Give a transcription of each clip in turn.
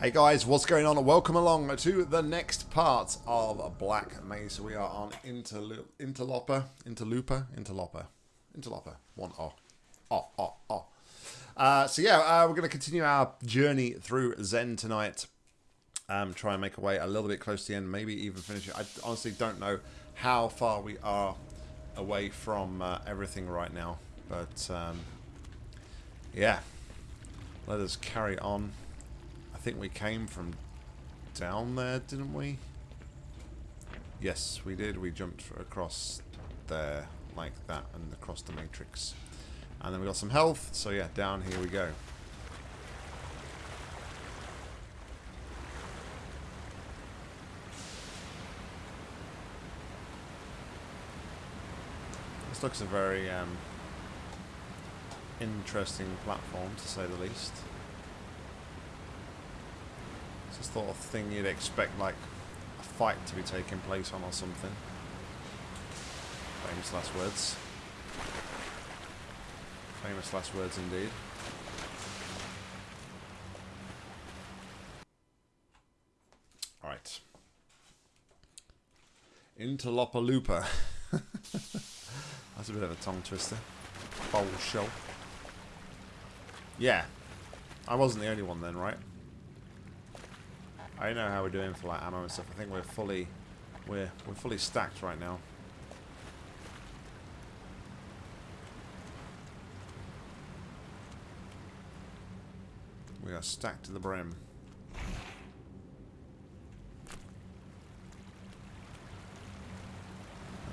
Hey guys, what's going on? Welcome along to the next part of Black Mesa. We are on Interlo Interloper, Interlooper, Interloper, Interloper. One O. Oh, oh, oh. Uh, so yeah, uh, we're going to continue our journey through Xen tonight. Um, try and make our way a little bit close to the end, maybe even finish it. I honestly don't know how far we are away from uh, everything right now, but um, yeah, let us carry on. I think we came from down there, didn't we? Yes, we did. We jumped across there like that and across the matrix. And then we got some health, so yeah, down here we go. This looks a very um, interesting platform, to say the least. The sort of thing you'd expect, like, a fight to be taking place on or something. Famous last words. Famous last words indeed. Alright. Interloper Interlopaloopa. That's a bit of a tongue twister. Bowl shell. Yeah. I wasn't the only one then, right? I know how we're doing for like ammo and stuff. I think we're fully we're we're fully stacked right now. We are stacked to the brim.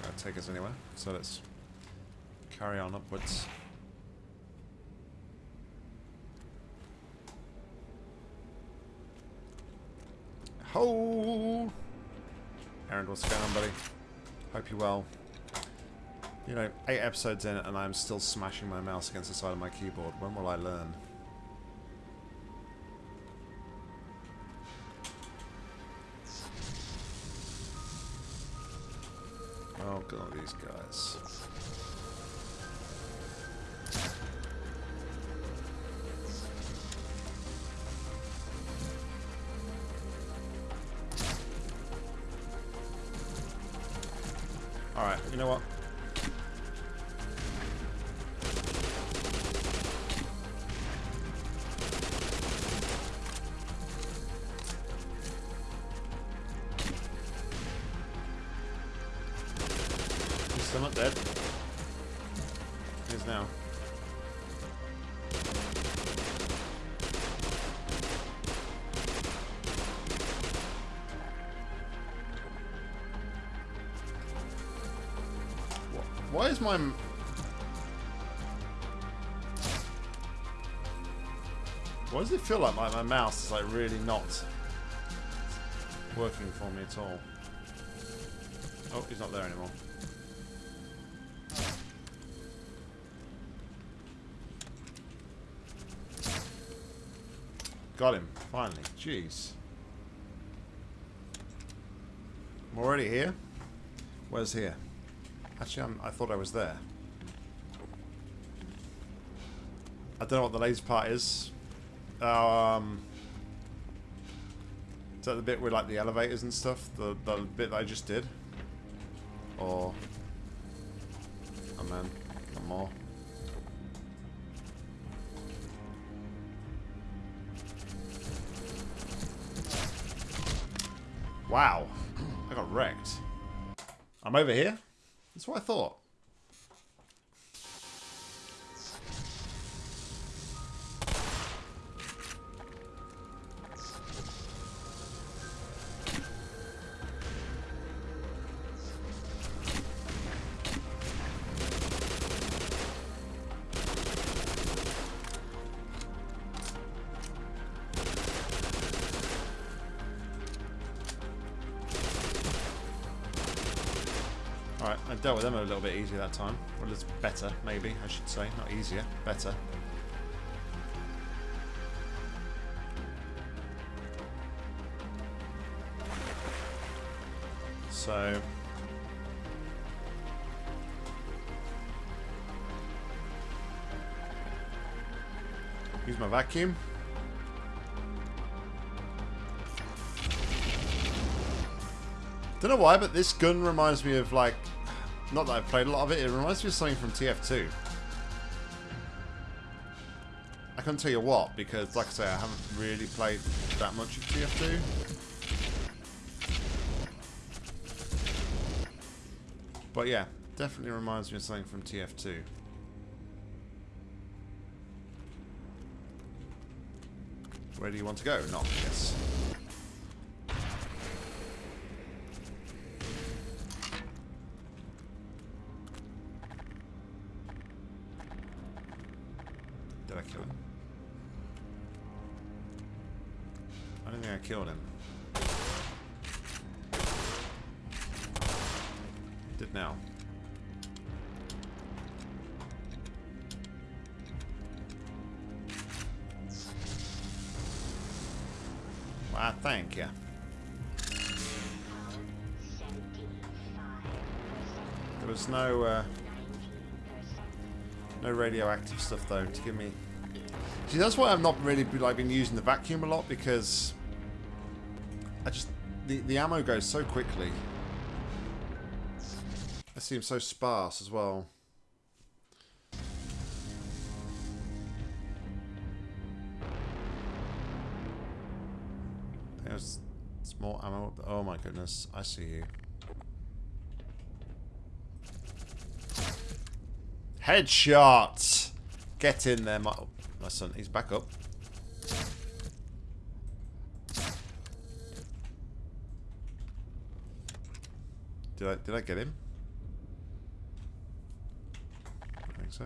That'll take us anywhere. So let's carry on upwards. Ho! Aaron, what's going on, buddy? Hope you're well. You know, eight episodes in and I'm still smashing my mouse against the side of my keyboard. When will I learn? Oh, God, these guys. You know what? Why is my... Why does it feel like my, my mouse is like really not working for me at all? Oh, he's not there anymore. Got him, finally. Jeez. I'm already here? Where's here? Actually, I'm, I thought I was there. I don't know what the laser part is. Um, is that the bit with like the elevators and stuff? The the bit that I just did? Or oh man, not more. Wow, I got wrecked. I'm over here. That's what I thought. little bit easier that time. Well, it's better, maybe, I should say. Not easier, better. So... Use my vacuum. Don't know why, but this gun reminds me of, like, not that I've played a lot of it. It reminds me of something from TF2. I can't tell you what because, like I say, I haven't really played that much of TF2. But yeah, definitely reminds me of something from TF2. Where do you want to go? Not yes. Stuff though to give me. See, that's why I've not really like been using the vacuum a lot because I just the the ammo goes so quickly. It seems so sparse as well. There's more ammo. Oh my goodness, I see you. Headshot! Get in there, my, my son. He's back up. Did I did I get him? I think so.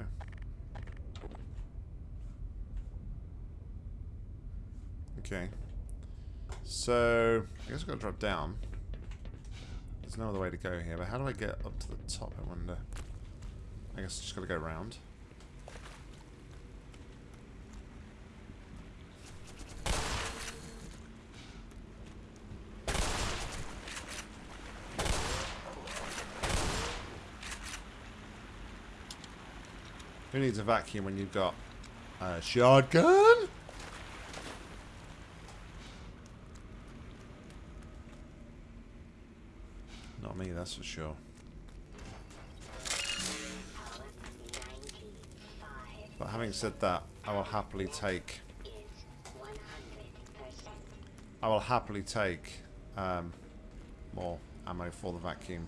Okay. So, I guess I've got to drop down. There's no other way to go here, but how do I get up to the top, I wonder? I guess I just got to go around. Who needs a vacuum when you've got a shotgun? Not me, that's for sure. But having said that, I will happily take... I will happily take um, more ammo for the vacuum.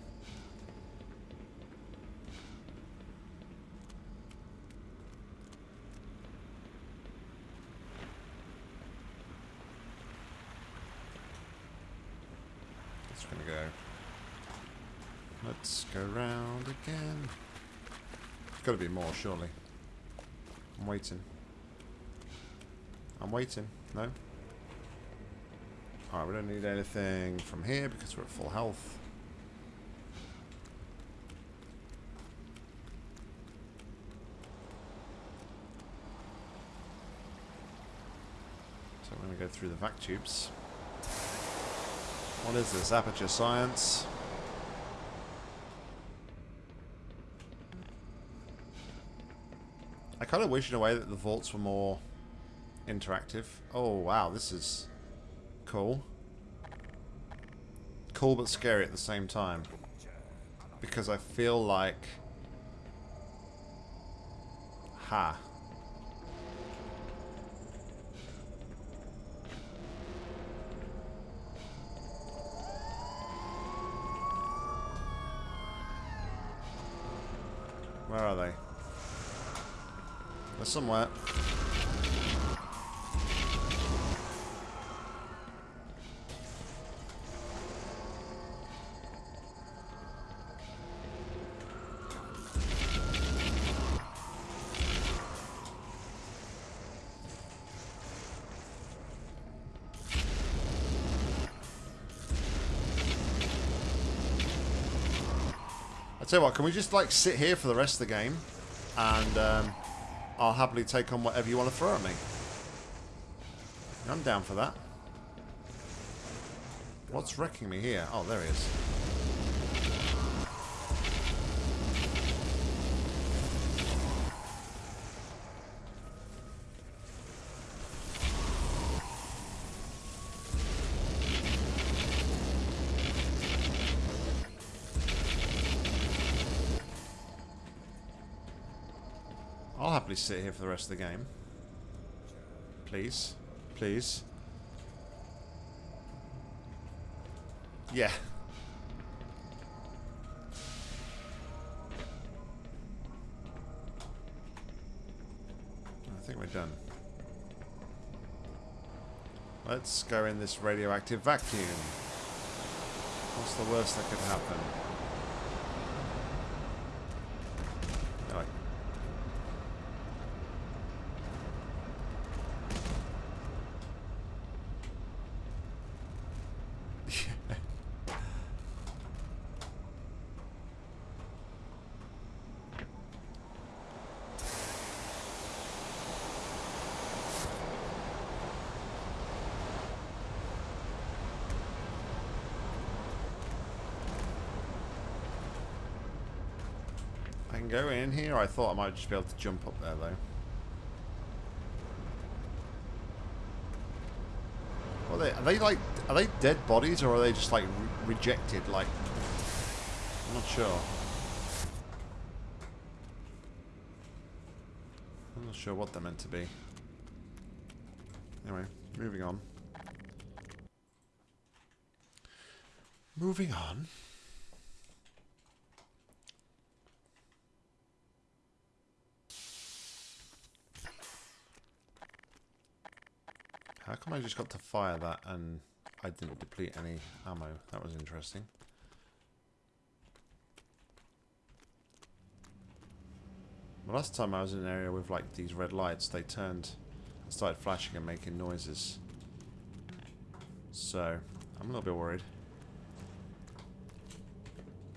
Just gonna go. Let's go round again. There's got to be more, surely. I'm waiting. I'm waiting. No? Alright, we don't need anything from here because we're at full health. So I'm going to go through the vac tubes. What is this? Aperture science. Kind of wish in a way that the vaults were more interactive. Oh, wow, this is cool. Cool but scary at the same time. Because I feel like... Ha. Where are they? They're somewhere. I tell you what, can we just like sit here for the rest of the game, and um, I'll happily take on whatever you want to throw at me. I'm down for that. What's wrecking me here? Oh, there he is. Happily sit here for the rest of the game. Please. Please. Yeah. I think we're done. Let's go in this radioactive vacuum. What's the worst that could happen? Oh. I can go in here. I thought I might just be able to jump up there, though. Are they, are they like, are they dead bodies or are they just like re rejected? Like, I'm not sure. I'm not sure what they're meant to be. Anyway, moving on. Moving on. I just got to fire that and I didn't deplete any ammo? That was interesting. The last time I was in an area with like these red lights, they turned, and started flashing and making noises. So, I'm a little bit worried.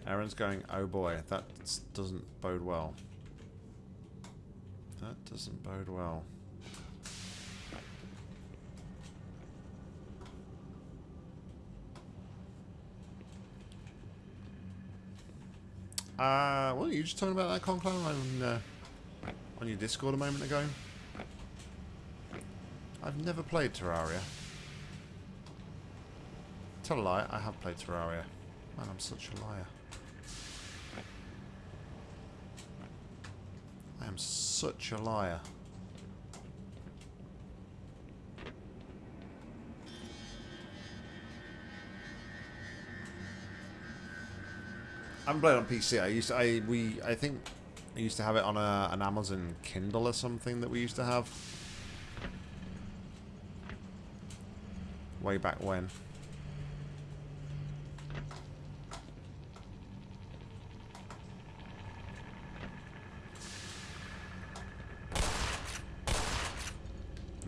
Aaron's going, oh boy, that doesn't bode well. That doesn't bode well. Uh, what are you just talking about that Conclave on, uh, on your Discord a moment ago? I've never played Terraria. Tell a lie, I have played Terraria. Man, I'm such a liar. I am such a liar. I haven't played on PC. I used to, I we I think I used to have it on a, an Amazon Kindle or something that we used to have way back when.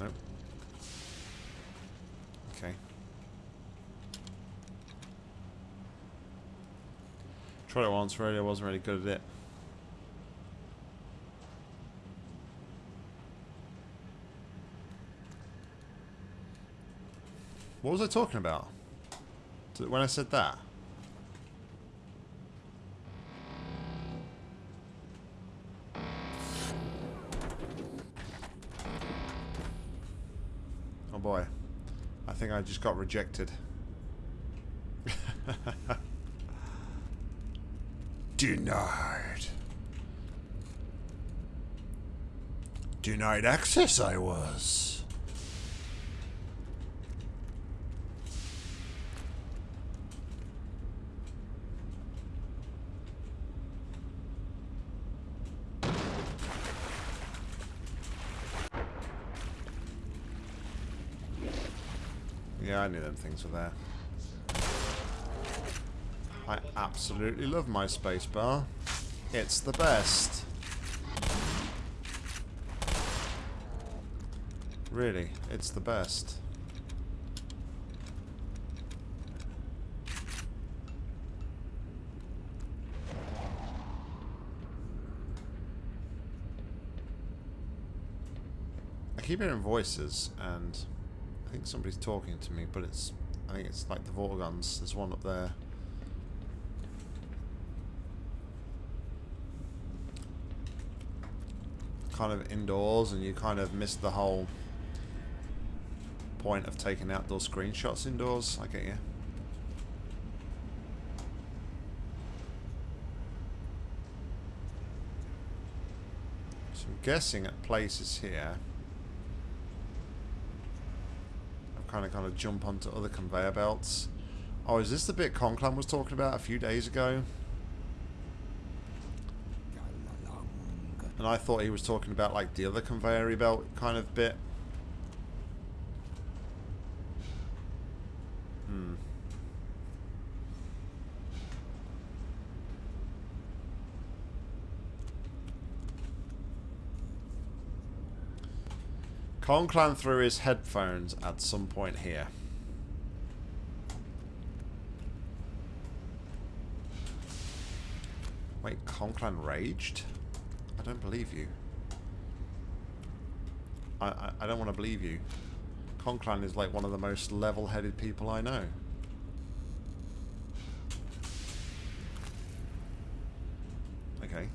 Nope. Okay. Tried it once, really. I wasn't really good at it. What was I talking about? When I said that? Oh boy. I think I just got rejected. Denied. Denied access I was. Yeah, I knew them things were there. Absolutely love my spacebar. It's the best. Really, it's the best. I keep hearing voices and I think somebody's talking to me, but it's I think it's like the Vortigaunts. There's one up there. Kind of indoors and you kind of miss the whole point of taking outdoor screenshots indoors. I get you. So I'm guessing at places here. I've kind of got to jump onto other conveyor belts. Oh, is this the bit Conclan was talking about a few days ago? And I thought he was talking about like the other conveyor belt kind of bit. Hmm. Conclan threw his headphones at some point here. Wait, Conclan raged? I don't believe you. I, I, I don't want to believe you. Conclan is like one of the most level-headed people I know. Okay.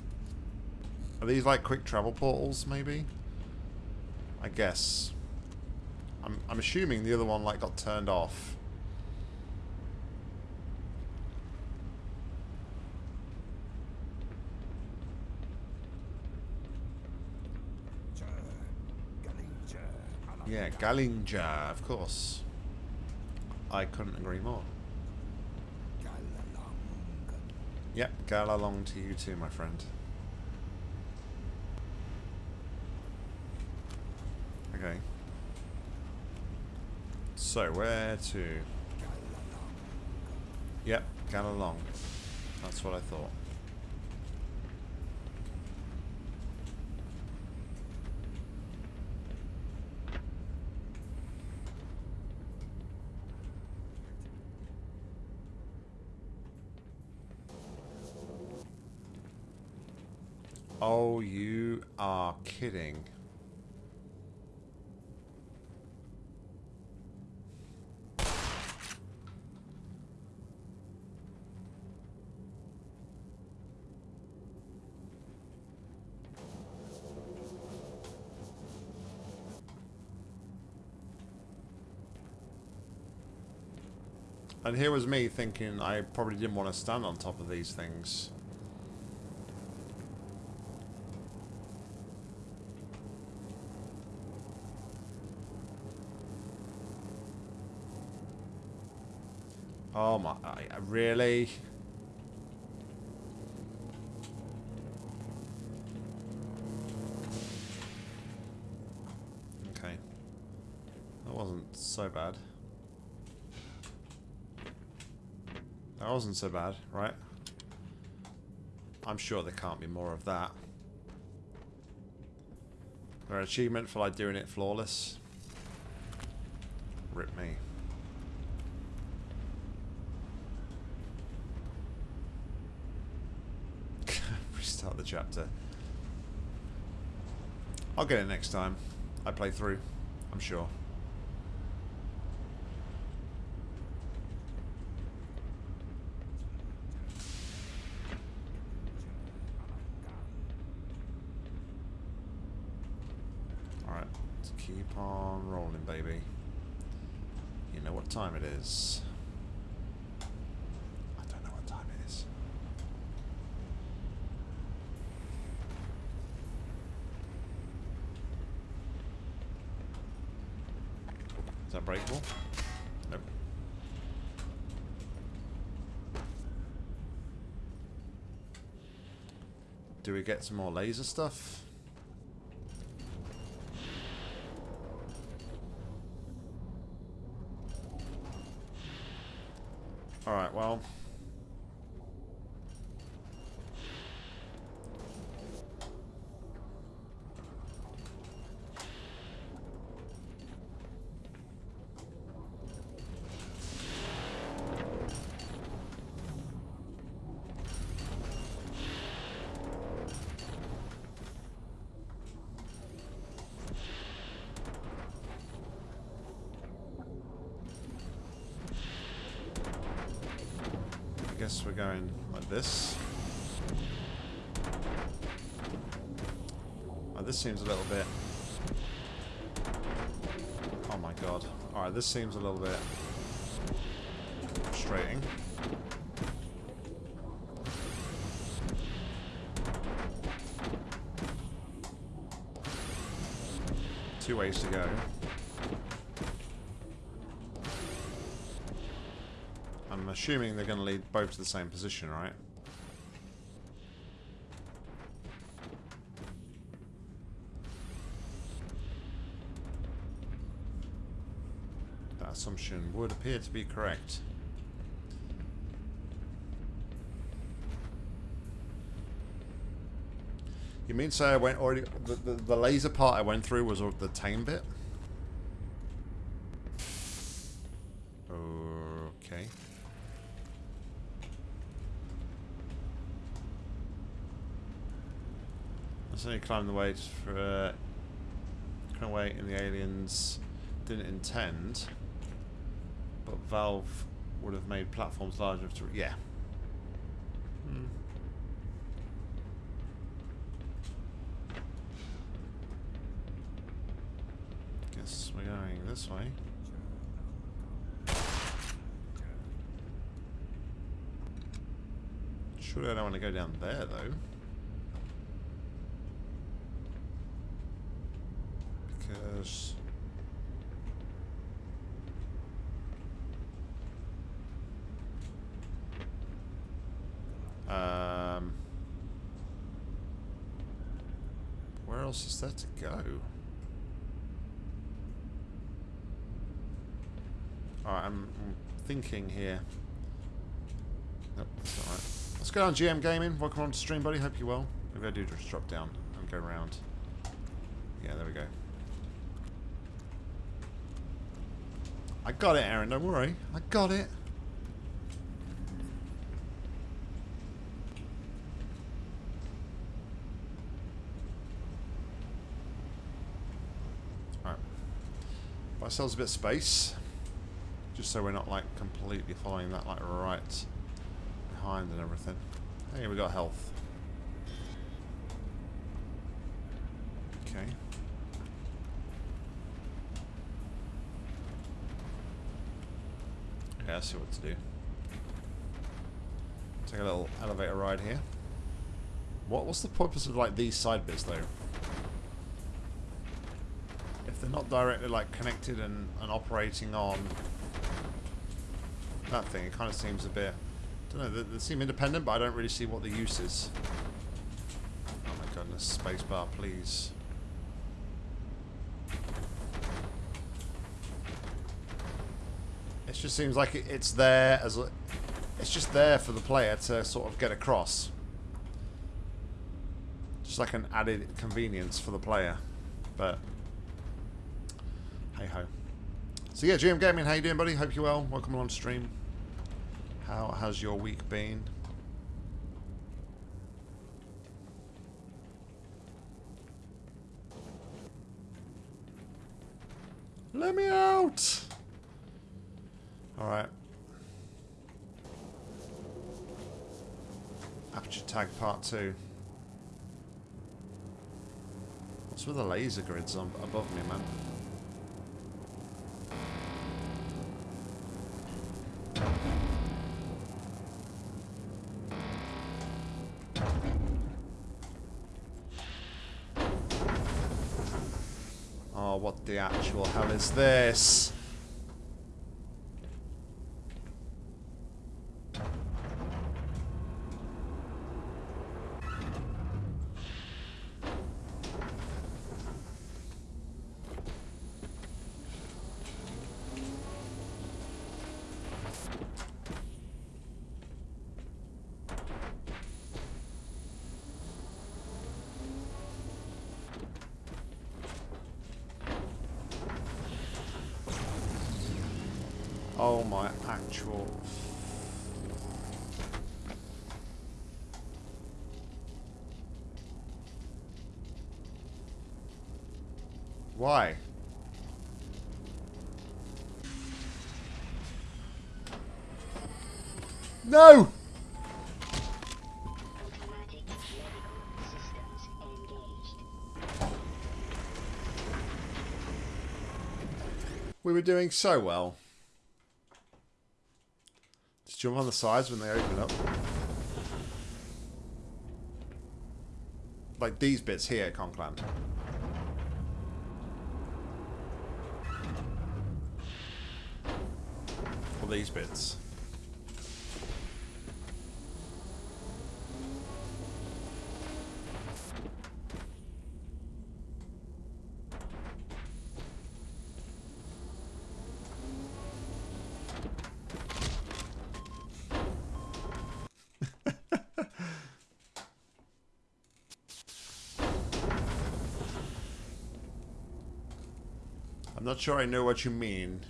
Are these like quick travel portals, maybe? I guess. I'm, I'm assuming the other one like got turned off. Yeah, Galinja, of course. I couldn't agree more. Yep, gal along to you too, my friend. Okay. So, where to? Yep, Galalong. That's what I thought. Oh, you are kidding. And here was me thinking I probably didn't want to stand on top of these things. Oh my, I, I really? Okay. That wasn't so bad. That wasn't so bad, right? I'm sure there can't be more of that. An achievement for like doing it flawless. Rip me. Restart the chapter. I'll get it next time. I play through. I'm sure. Alright, let's keep on rolling, baby. You know what time it is. I don't know what time it is. Is that breakable? Nope. Do we get some more laser stuff? Alright, well... I guess we're going like this. Oh, this seems a little bit... Oh my god. Alright, this seems a little bit... frustrating. Two ways to go. I'm assuming they're going to lead both to the same position, right? That assumption would appear to be correct. You mean say I went already the, the, the laser part I went through was the tame bit? Okay. I certainly climbed the way for uh, kind of way in the aliens didn't intend, but Valve would have made platforms large enough to yeah. Hmm. Guess we're going this way. Surely I don't want to go down there though. Because... Um... Where else is there to go? Alright, I'm, I'm thinking here. Nope, that's not right. Let's go down GM Gaming. Welcome on to stream, buddy. Hope you're well. Maybe I do just drop down and go around. Yeah, there we go. I got it, Aaron. Don't worry. I got it. Alright. Buy ourselves a bit of space. Just so we're not, like, completely following that, like, right behind and everything. Hey, we got health. Okay. Yeah, I see what to do. Take a little elevator ride here. What was the purpose of like these side bits though? If they're not directly like connected and, and operating on that thing, it kind of seems a bit. I don't know. They, they seem independent, but I don't really see what the use is. Oh my goodness, spacebar, please. It just seems like it, it's there as a, it's just there for the player to sort of get across. Just like an added convenience for the player, but hey ho. So yeah, GM Gaming, how you doing, buddy? Hope you're well. Welcome along to stream. How has your week been? Let me out! Alright. Aperture tag part 2. What's with the laser grids on above me, man? The actual hell is this? No! We were doing so well. Just jump on the sides when they open up. Like these bits here, Conclave. Or these bits. Not sure I know what you mean.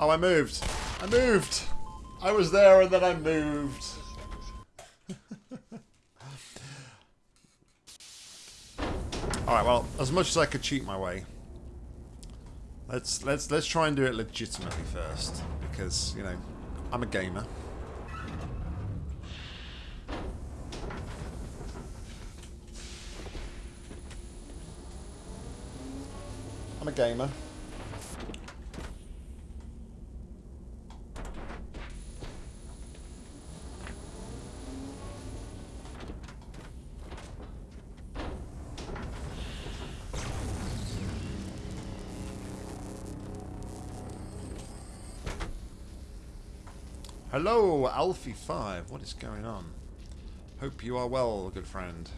Oh, I moved. I moved. I was there and then I moved. Alright, well, as much as I could cheat my way. Let's let's let's try and do it legitimately first. Because, you know, I'm a gamer. I'm a gamer. Hello, Alfie5. What is going on? Hope you are well, good friend.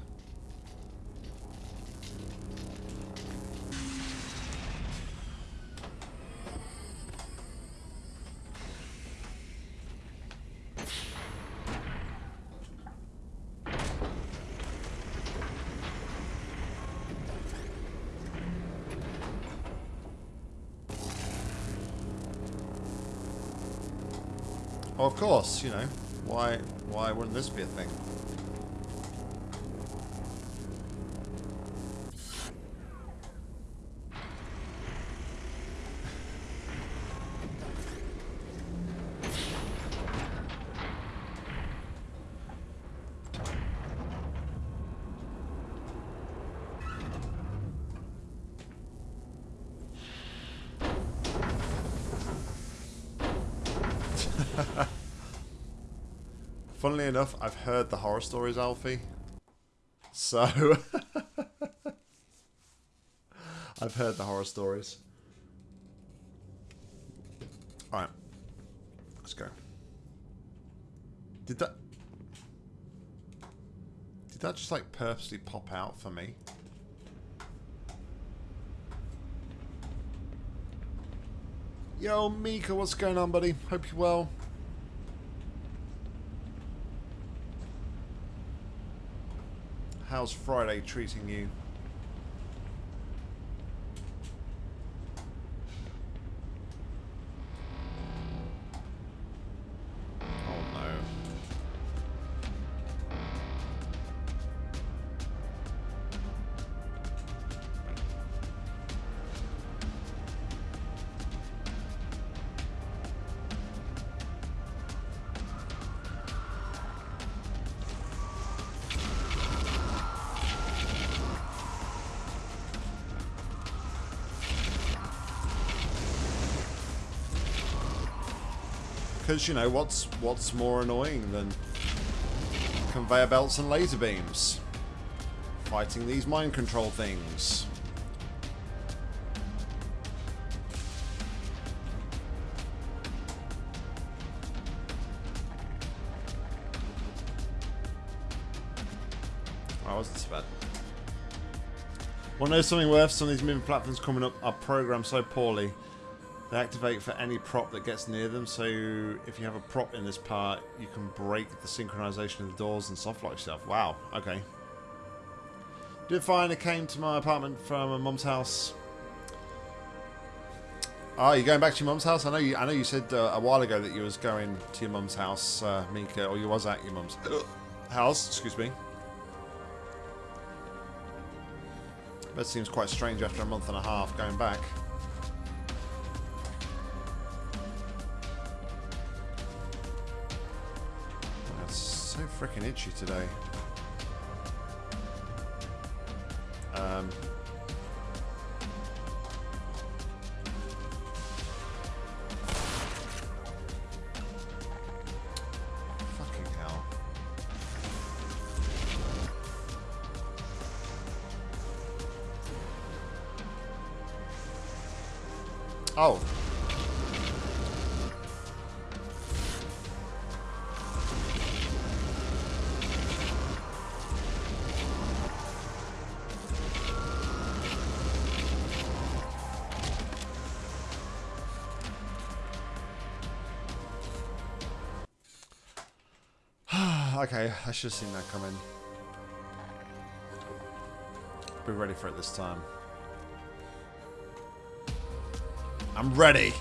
You know. Why why wouldn't this be a thing? Enough, I've heard the horror stories, Alfie. So... I've heard the horror stories. Alright. Let's go. Did that... Did that just, like, purposely pop out for me? Yo, Mika, what's going on, buddy? Hope you're well. How's Friday treating you? Because, you know, what's what's more annoying than conveyor belts and laser beams? Fighting these mind control things. I wasn't so bad. Want to know something worth? Some of these moving platforms coming up are programmed so poorly. They activate for any prop that gets near them, so if you have a prop in this part, you can break the synchronization of the doors and soft lock stuff. Wow, okay. Did I came to my apartment from my mum's house. Oh, you're going back to your mum's house? I know you. I know you said uh, a while ago that you was going to your mum's house, uh, Mika, or you was at your mum's house. Excuse me. That seems quite strange after a month and a half going back. Freaking itchy today. Um, I should have seen that coming. Be ready for it this time. I'm ready.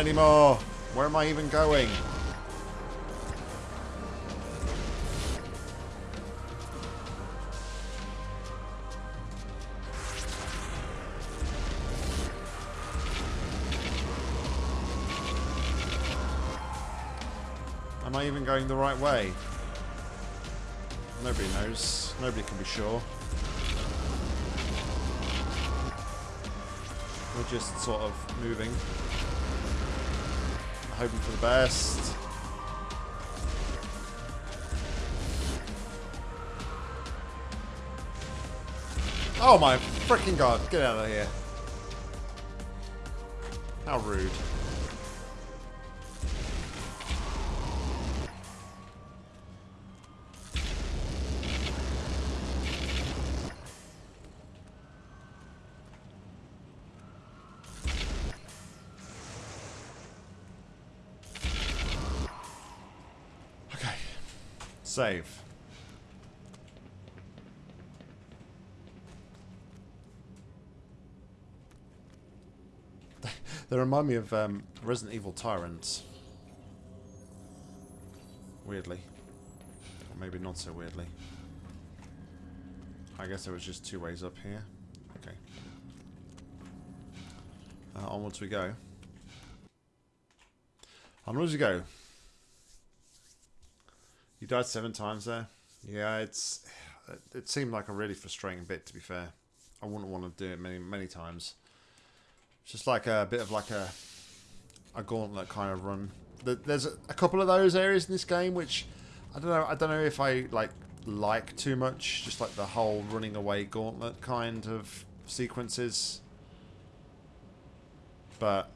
Anymore. Where am I even going? Am I even going the right way? Nobody knows. Nobody can be sure. We're just sort of moving. Hoping for the best. Oh my freaking god, get out of here. How rude. Save. they remind me of um, Resident Evil Tyrants. Weirdly. Or maybe not so weirdly. I guess there was just two ways up here. Okay. Uh, onwards we go. Onwards we go. Died seven times there. Yeah, it's it seemed like a really frustrating bit. To be fair, I wouldn't want to do it many many times. It's just like a bit of like a a gauntlet kind of run. There- There's a a couple of those areas in this game which I don't know. I don't know if I like like too much. Just like the whole running away gauntlet kind of sequences. But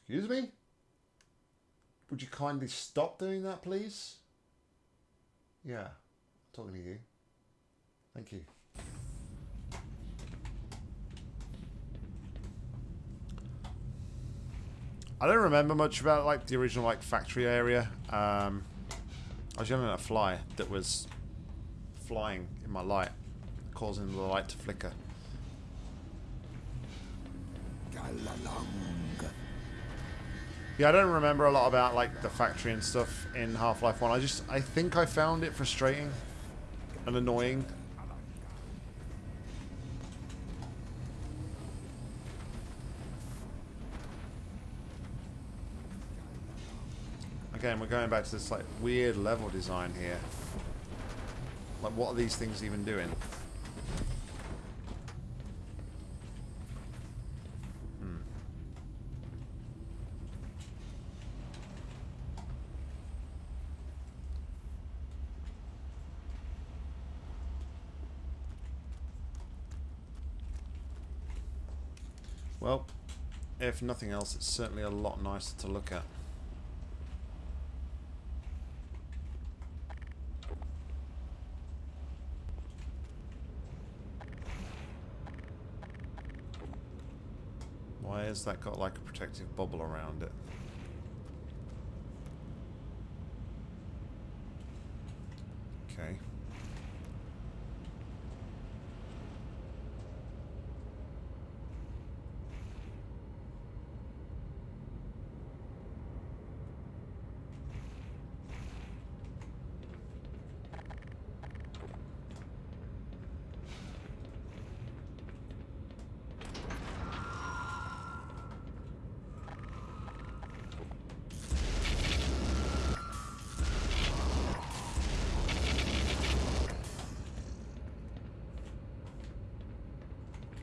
Excuse me? Would you kindly stop doing that, please? Yeah, talking to you. Thank you. I don't remember much about like the original like factory area. Um, I was yelling at a fly that was flying in my light, causing the light to flicker. Yeah, I don't remember a lot about like the factory and stuff in Half-Life 1. I just I think I found it frustrating and annoying. Again, we're going back to this like weird level design here. Like what are these things even doing? Well, if nothing else, it's certainly a lot nicer to look at. Why has that got like a protective bubble around it? Okay.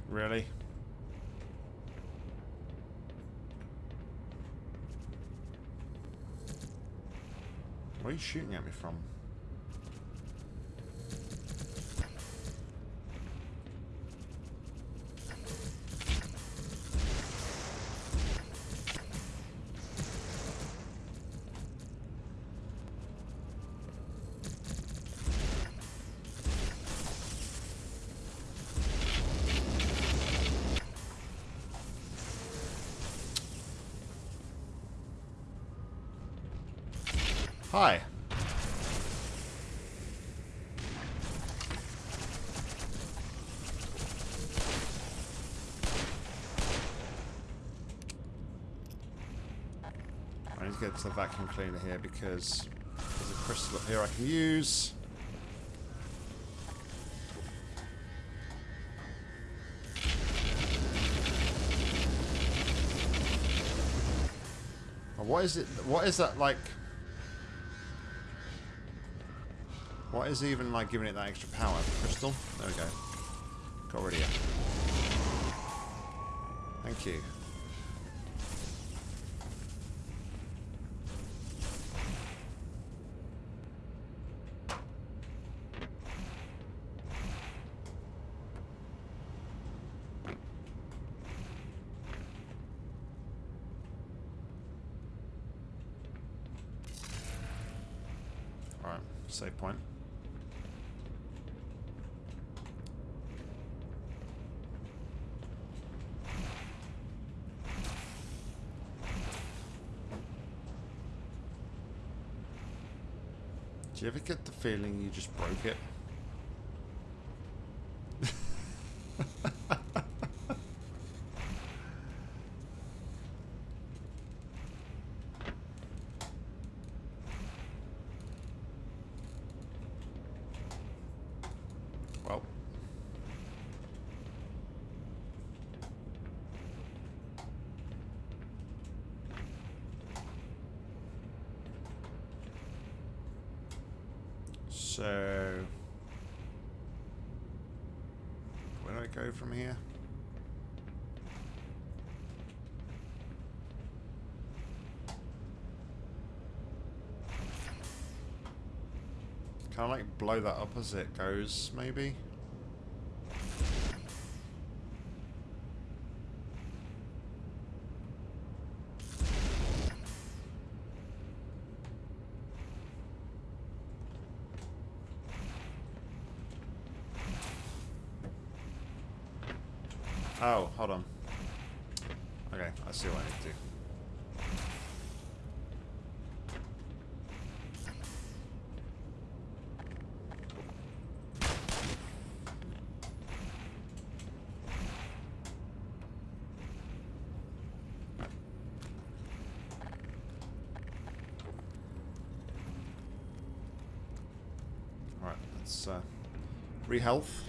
Really? Where are you shooting at me from? Hi. I need to get to the vacuum cleaner here because there's a crystal up here I can use. What is it? What is that like? Is even like giving it that extra power? Crystal? There we go. Got rid of you. Thank you. Alright, save point. Do you ever get the feeling you just broke it? well. So, where do I go from here? Can I like blow that up as it goes, maybe? Oh, hold on. Okay, I see what I need to do. Alright, let's uh, re-health.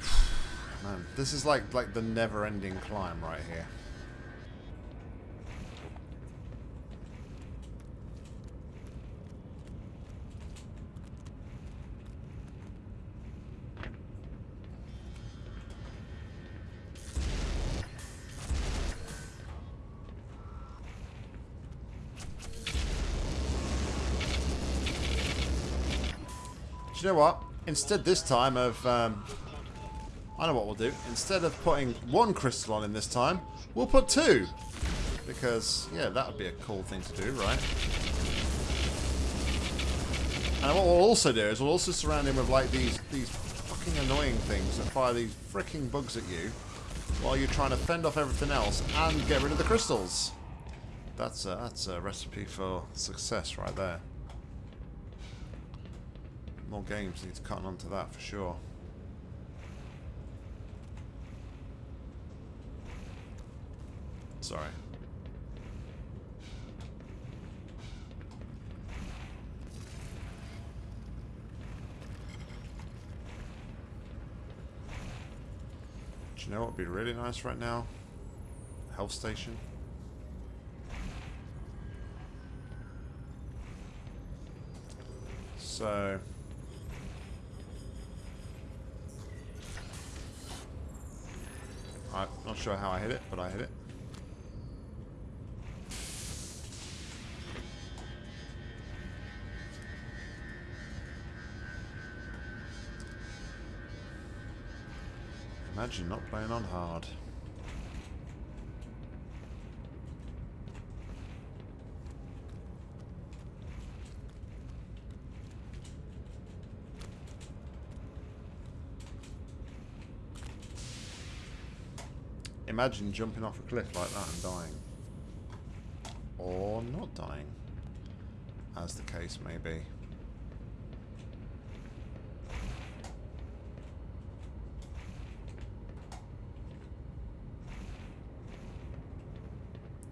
Man, this is like like the never-ending climb right here. You know what? Instead this time of um, I know what we'll do. Instead of putting one crystal on in this time, we'll put two. Because, yeah, that would be a cool thing to do, right? And what we'll also do is we'll also surround him with, like, these, these fucking annoying things that fire these freaking bugs at you while you're trying to fend off everything else and get rid of the crystals. That's a, that's a recipe for success right there. More games need to cut onto that for sure. Sorry. Do you know what would be really nice right now? Health station. So... I'm not sure how I hit it, but I hit it. Imagine not playing on hard. Imagine jumping off a cliff like that and dying. Or not dying, as the case may be.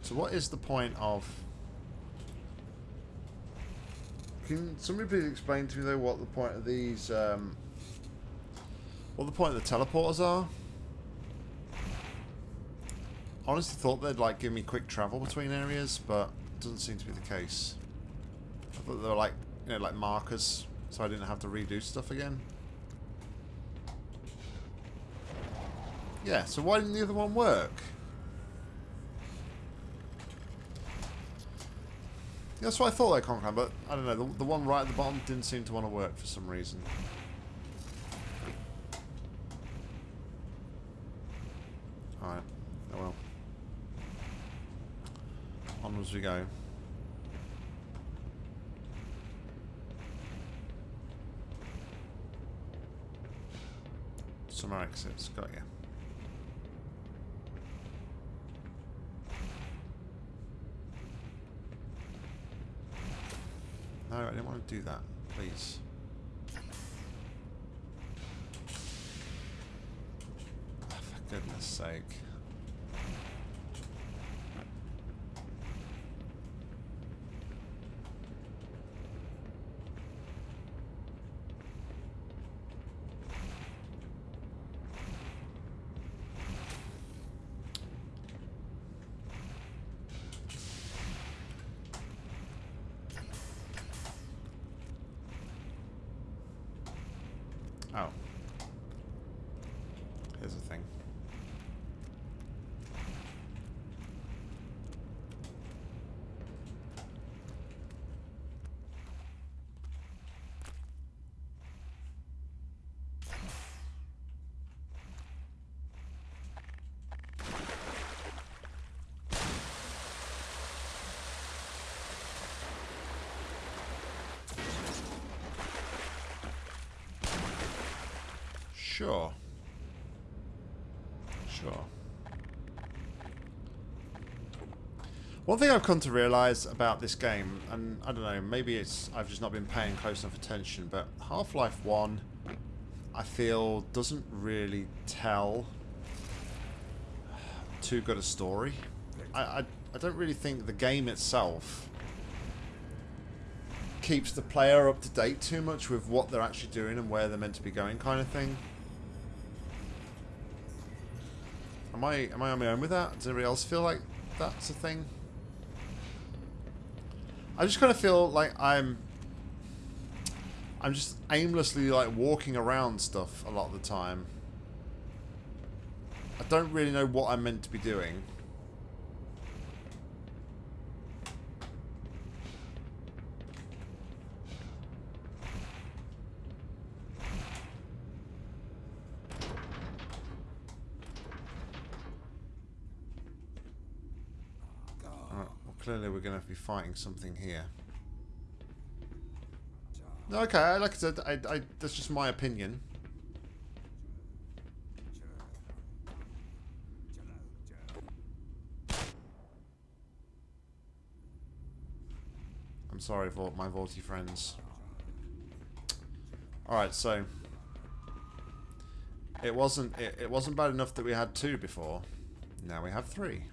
So what is the point of... Can somebody please explain to me though what the point of these... Um, what the point of the teleporters are? Honestly thought they'd like give me quick travel between areas, but doesn't seem to be the case. I thought they were like, you know, like markers, so I didn't have to redo stuff again. Yeah, so why didn't the other one work? That's what I thought they conquered, but I don't know, the, the one right at the bottom didn't seem to want to work for some reason. Alright, oh well. Onwards we go. Summer exits, got you. No, I didn't want to do that. Please. Oh, for goodness sake. Oh. Here's the thing. Sure. Sure. One thing I've come to realise about this game, and I don't know, maybe it's I've just not been paying close enough attention, but Half-Life 1, I feel, doesn't really tell too good a story. I, I, I don't really think the game itself keeps the player up to date too much with what they're actually doing and where they're meant to be going kind of thing. I am I on my own with that? Does anybody else feel like that's a thing? I just kind of feel like I'm I'm just aimlessly like walking around stuff a lot of the time. I don't really know what I'm meant to be doing. Clearly we're going to be fighting something here. Okay, like I said, I, I, that's just my opinion. I'm sorry for my Vaulty friends. Alright, so it wasn't it, it wasn't bad enough that we had two before. Now we have three.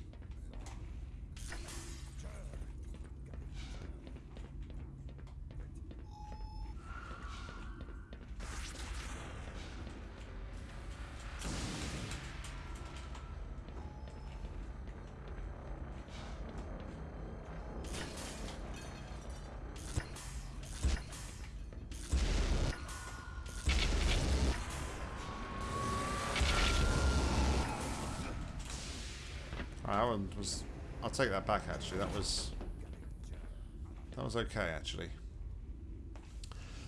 Take that back, actually. That was... That was okay, actually.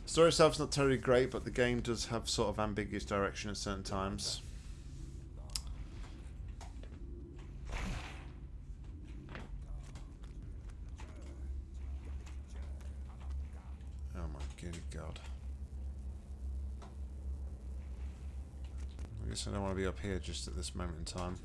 Story itself's not terribly great, but the game does have sort of ambiguous direction at certain times. Oh my goody god. I guess I don't want to be up here just at this moment in time.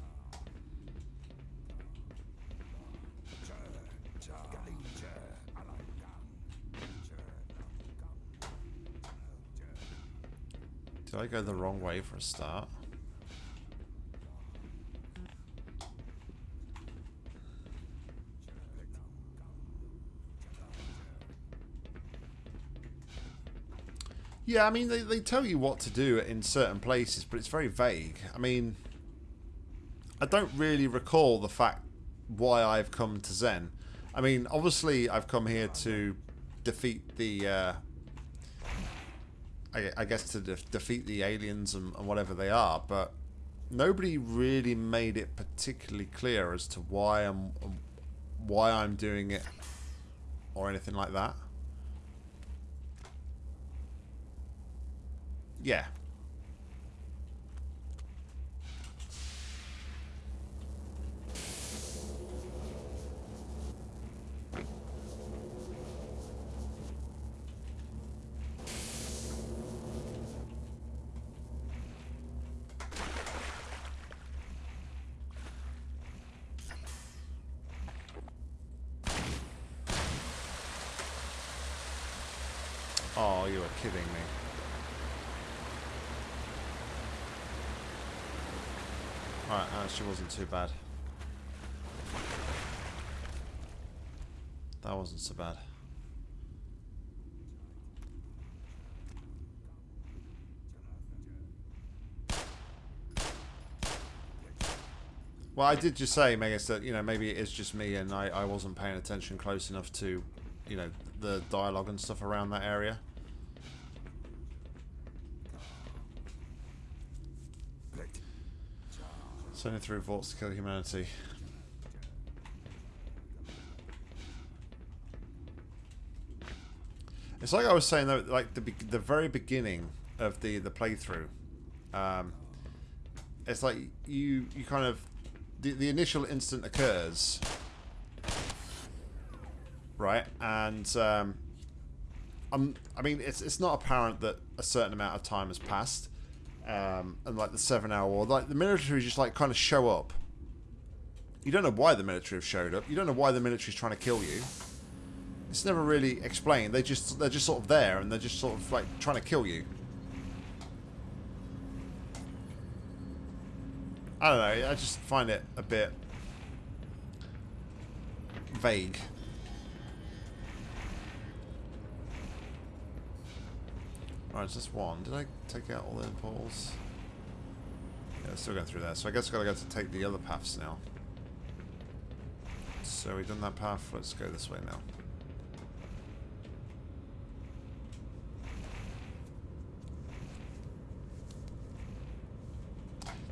I go the wrong way for a start? Yeah, I mean, they, they tell you what to do in certain places, but it's very vague. I mean, I don't really recall the fact why I've come to Xen. I mean, obviously, I've come here to defeat the uh, I, I guess to de defeat the aliens and, and whatever they are, but nobody really made it particularly clear as to why I'm why I'm doing it or anything like that. Yeah, Oh, you are kidding me. Alright, actually wasn't too bad. That wasn't so bad. Well, I did just say, Megas, that, you know, maybe it is just me and I, I wasn't paying attention close enough to, you know, the dialogue and stuff around that area. Sending through vaults to kill humanity. It's like I was saying though, like the the very beginning of the the playthrough. Um, it's like you you kind of the the initial instant occurs, right? And um, I'm I mean it's it's not apparent that a certain amount of time has passed um, and like the seven hour war. Like the military just like kind of show up. You don't know why the military have showed up. You don't know why the military is trying to kill you. It's never really explained. They just they're just sort of there and they're just sort of like trying to kill you. I don't know. I just find it a bit vague. Alright, it's just one. Did I take out all the poles? Yeah, still going through there. So I guess I've got to go to take the other paths now. So we've done that path. Let's go this way now.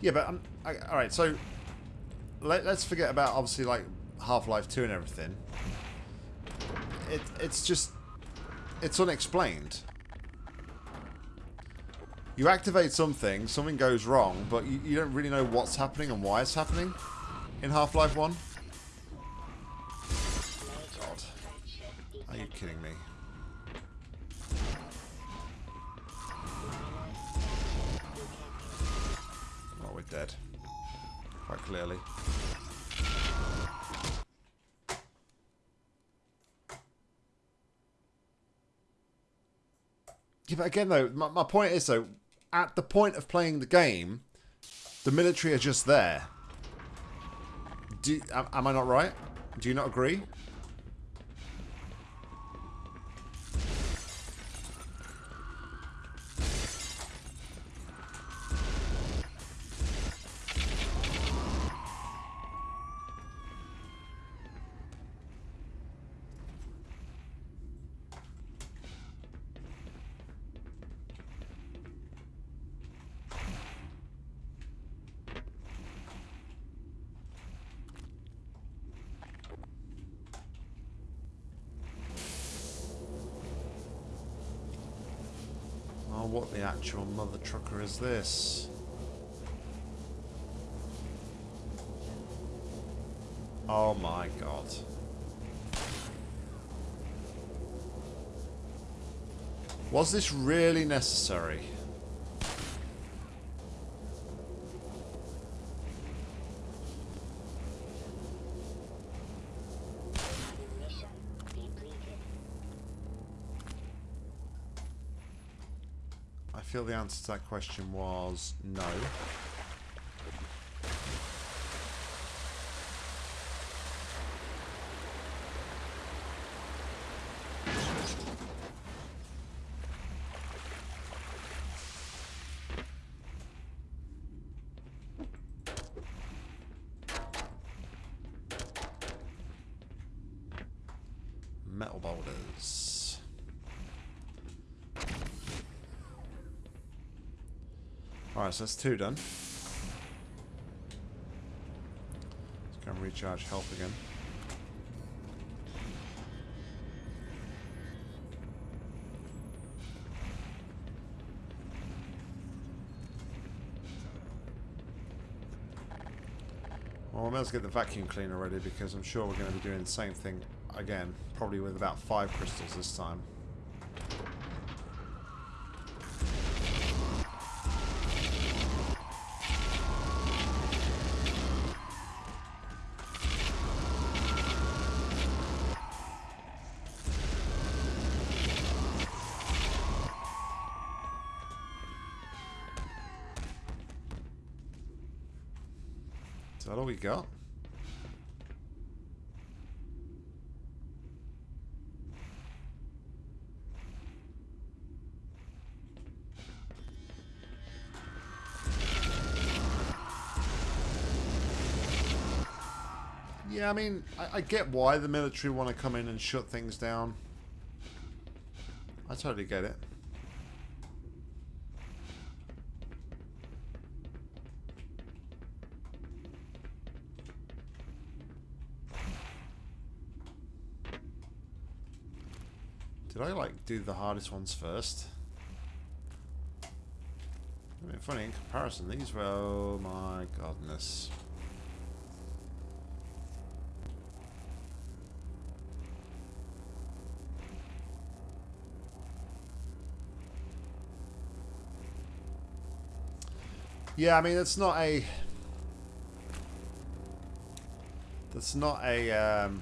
Yeah, but um, all right. So let, us forget about obviously like Half-Life Two and everything. It it's just it's unexplained you activate something, something goes wrong, but you, you don't really know what's happening and why it's happening in Half-Life 1. God. Are you kidding me? Oh, we're dead. Quite clearly. Yeah, but again, though, my, my point is, though, at the point of playing the game, the military are just there. Do, am, am I not right? Do you not agree? Trucker is this? Oh my god. Was this really necessary? The answer to that question was no. Metal boulders. Alright, so that's two done. Let's go and recharge health again. Well, we might as well get the vacuum cleaner ready because I'm sure we're going to be doing the same thing again, probably with about five crystals this time. That all we got? Yeah, I mean, I, I get why the military want to come in and shut things down. I totally get it. Did I, like, do the hardest ones first? I mean, funny, in comparison, these were... Oh, my godness. Yeah, I mean, it's not a... That's not a... Um,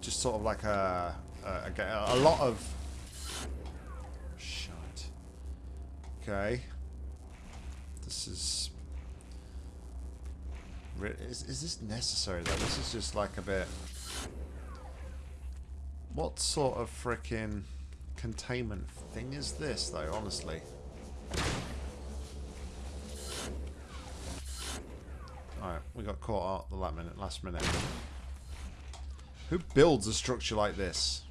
just sort of like a... Uh, a, a, a lot of... Shite. Okay. This is... Is, is this necessary, though? This is just like a bit... What sort of freaking containment thing is this, though, honestly? Alright, we got caught out the last minute. Last minute. Who builds a structure like this?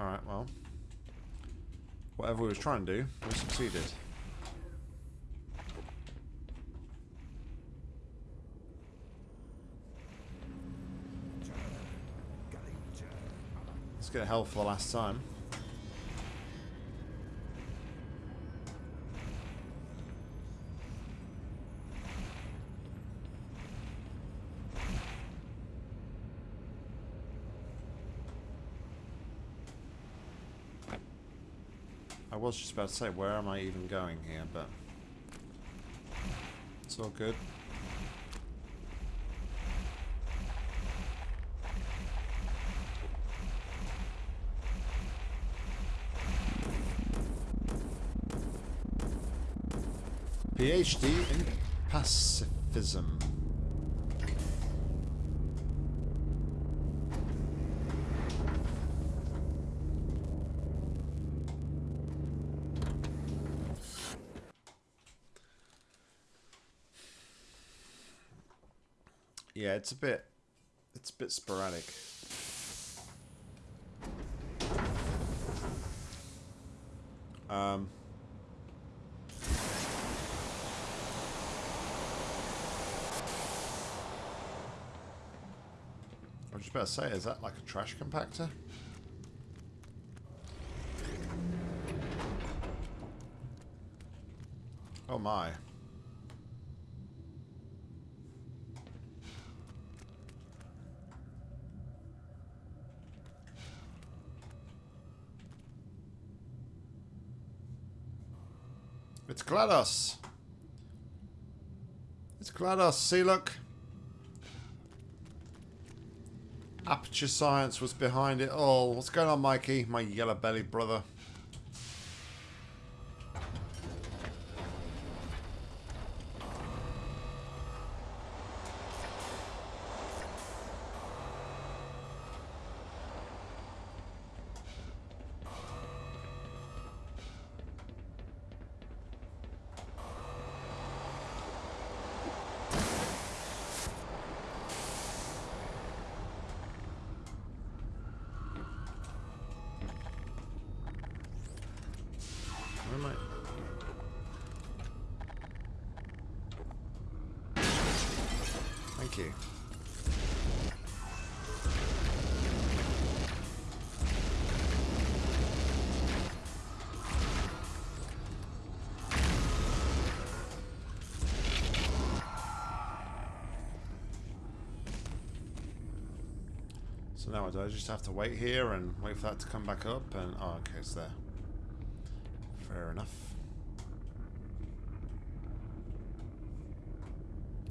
Alright, well. Whatever we was trying to do, we succeeded. Let's get health for the last time. Was just about to say, where am I even going here, but it's all good. PhD in pacifism. Yeah, it's a bit it's a bit sporadic. Um I was just about to say, is that like a trash compactor? Oh my. It's GLaDOS. It's GLaDOS. See, look. Aperture Science was behind it all. What's going on, Mikey? My yellow belly brother. Do I just have to wait here and wait for that to come back up and oh okay it's there. Fair enough.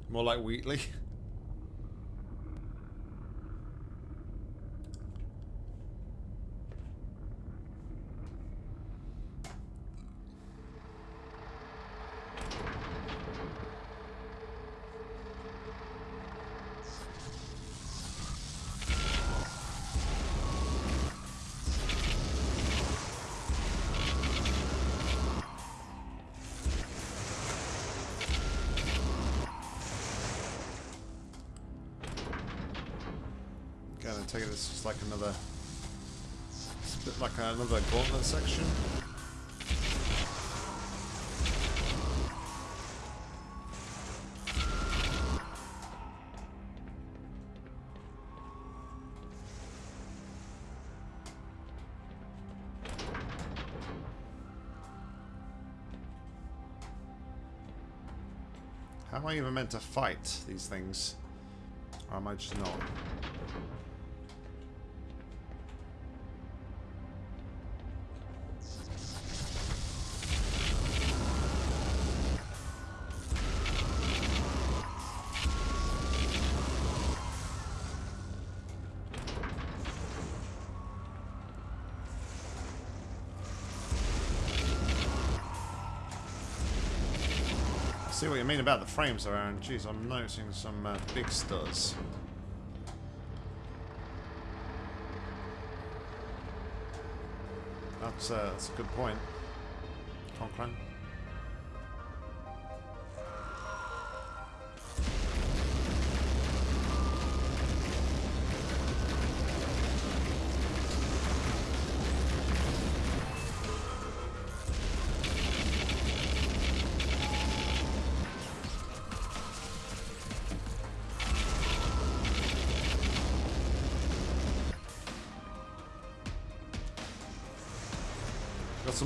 More like Wheatley. like another, bit like another gauntlet section. How am I even meant to fight these things? Or am I just not? About the frames around. Jeez, I'm noticing some uh, big studs. That's, uh, that's a good point. Conklin.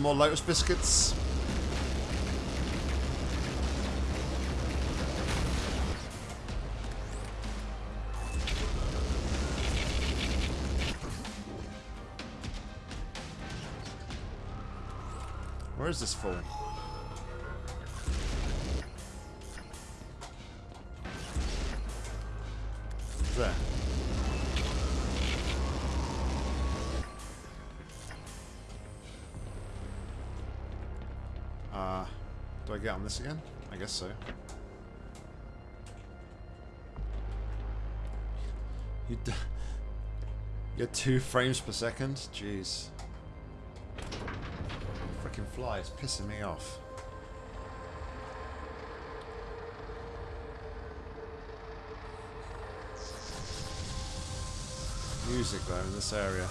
Some more Lotus biscuits. Where is this fool? Do I get on this again? I guess so. You You're two frames per second? Jeez. Freaking fly is pissing me off. Music though in this area.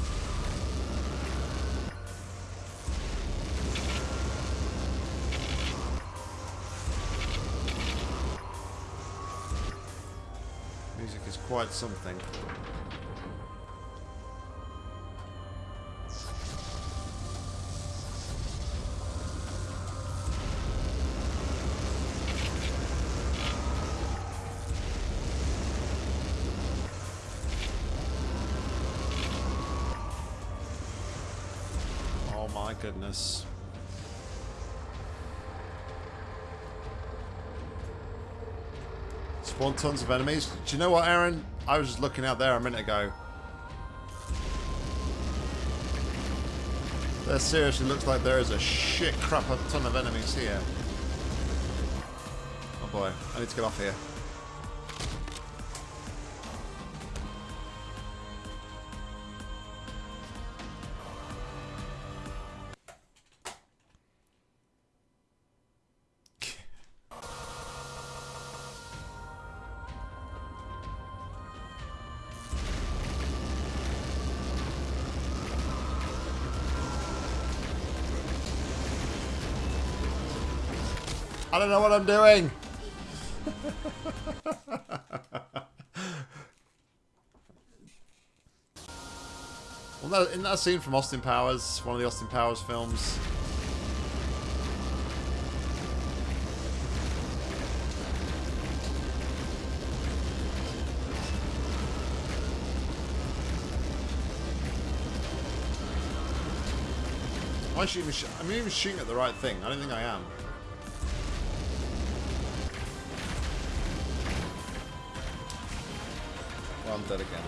Quite something. Oh my goodness. Spawn tons of enemies. Do you know what, Aaron? I was just looking out there a minute ago. There seriously looks like there is a shit crap a ton of enemies here. Oh boy, I need to get off here. Don't know what I'm doing. well, that, in that scene from Austin Powers, one of the Austin Powers films, Am I, I'm even shooting at the right thing. I don't think I am. Well, I'm dead again.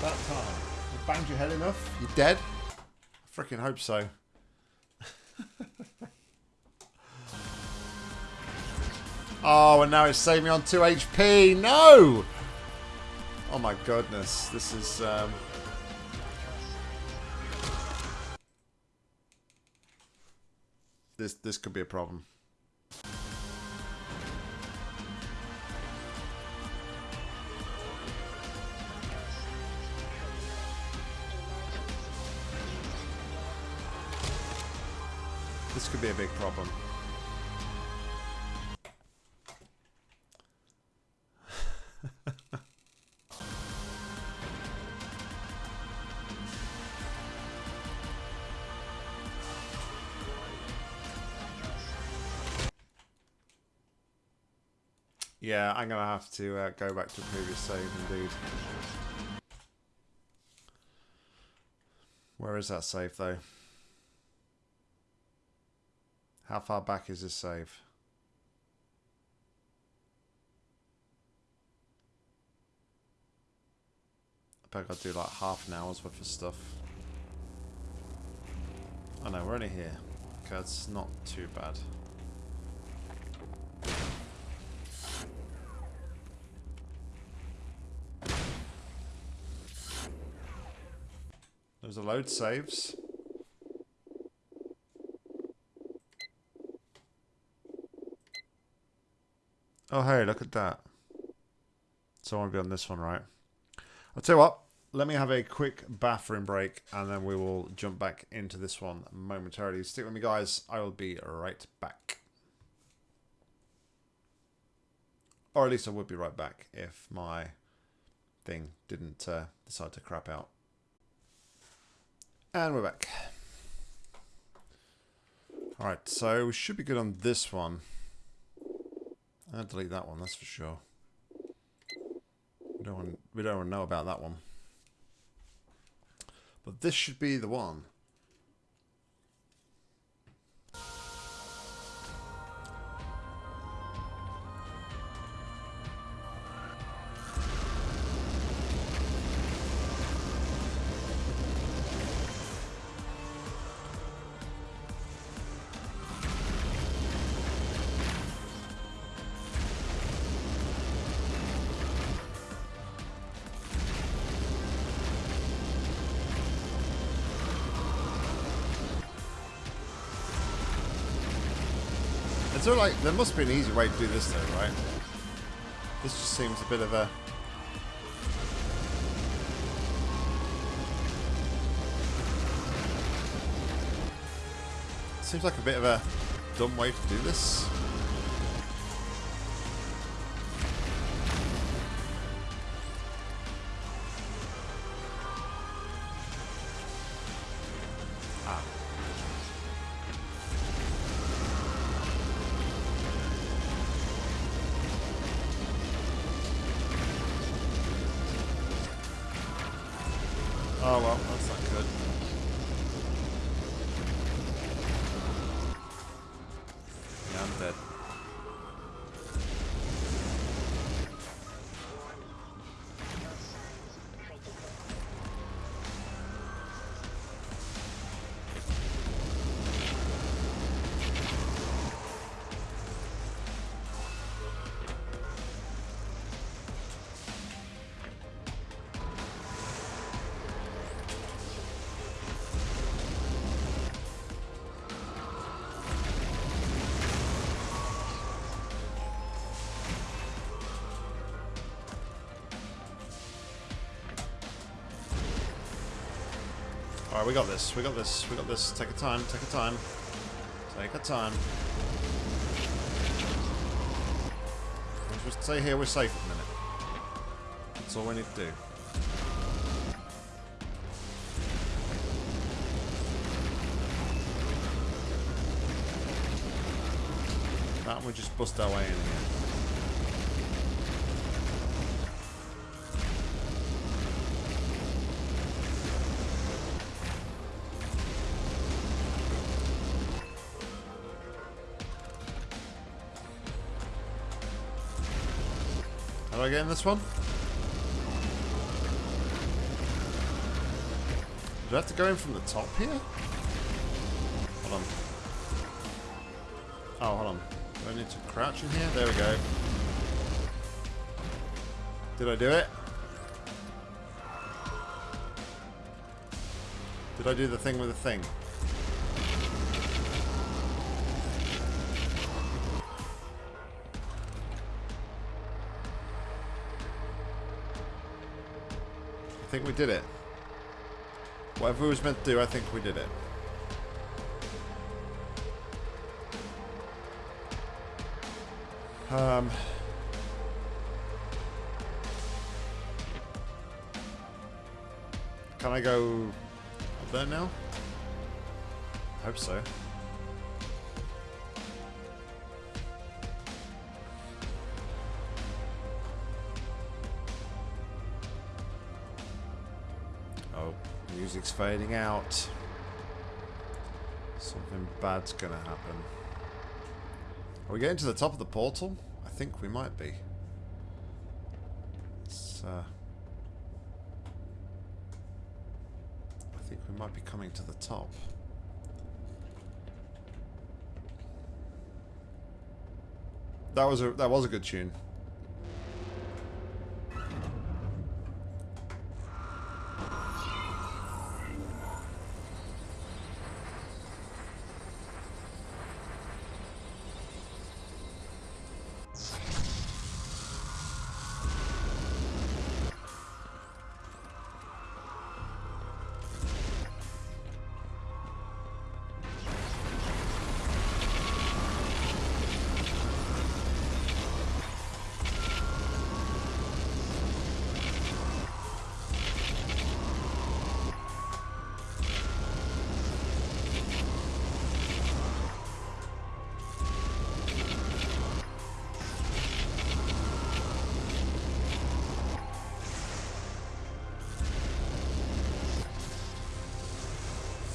That time. You banged your head enough? You dead? I freaking hope so. oh, and now it's saving me on 2 HP. No! Oh my goodness, this is... Um... This, this could be a problem. This could be a big problem. Yeah, I'm gonna have to uh, go back to the previous save indeed. Where is that save though? How far back is this save? I bet I do like half an hour's worth of stuff. Oh no, we're only here. Okay, that's not too bad. There's a load saves. Oh hey, look at that. So I want to be on this one, right? I'll tell you what, let me have a quick bathroom break and then we will jump back into this one momentarily. Stick with me, guys. I will be right back. Or at least I would be right back if my thing didn't uh, decide to crap out. And we're back. Alright, so we should be good on this one. I'll delete that one, that's for sure. We don't want, we don't want to know about that one. But this should be the one. Sort of like, there must be an easy way to do this though, right? This just seems a bit of a... Seems like a bit of a dumb way to do this. Alright, we got this. We got this. We got this. Take a time. Take a time. Take a time. Just stay here. We're safe at the minute. That's all we need to do. That we just bust our way in here. In this one? Do I have to go in from the top here? Hold on. Oh, hold on. Do I need to crouch in here? There we go. Did I do it? Did I do the thing with the thing? Think we did it. Whatever was meant to do, I think we did it. Um... Can I go up there now? I hope so. Fading out. Something bad's gonna happen. Are we getting to the top of the portal? I think we might be. It's, uh, I think we might be coming to the top. That was a that was a good tune.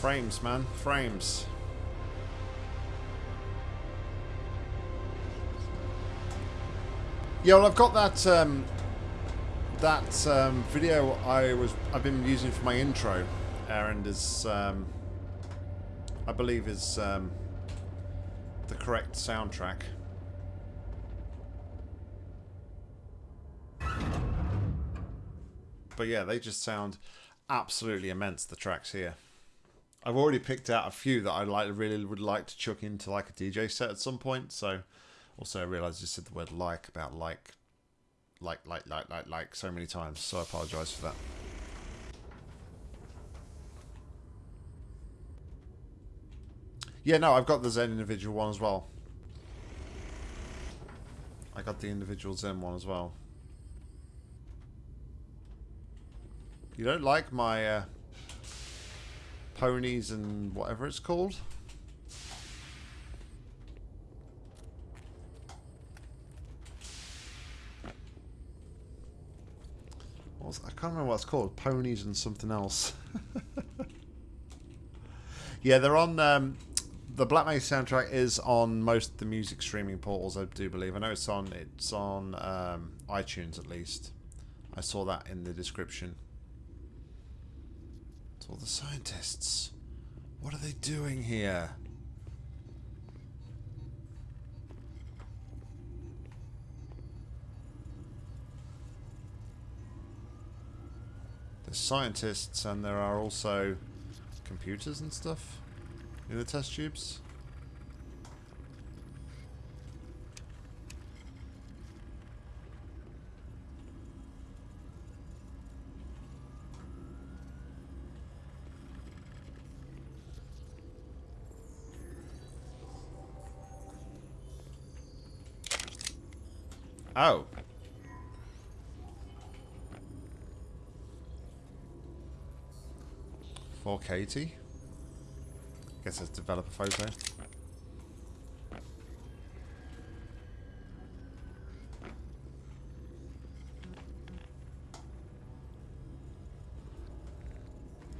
Frames, man. Frames. Yeah, well, I've got that um, that um, video I was I've been using for my intro, and is um, I believe is um, the correct soundtrack. But yeah, they just sound absolutely immense. The tracks here. I've already picked out a few that I like really would like to chuck into like a DJ set at some point. So also I realised I said the word like about like like like like like like so many times, so I apologise for that. Yeah, no, I've got the Xen individual one as well. I got the individual Xen one as well. You don't like my uh, ponies and whatever it's called? Was, I can't remember what it's called. Ponies and something else. yeah, they're on... Um, the Black Mesa soundtrack is on most of the music streaming portals, I do believe. I know it's on it's on um, iTunes at least. I saw that in the description. All the scientists. What are they doing here? There's scientists and there are also computers and stuff in the test tubes. Oh. For Katie. Guess it's developer photo.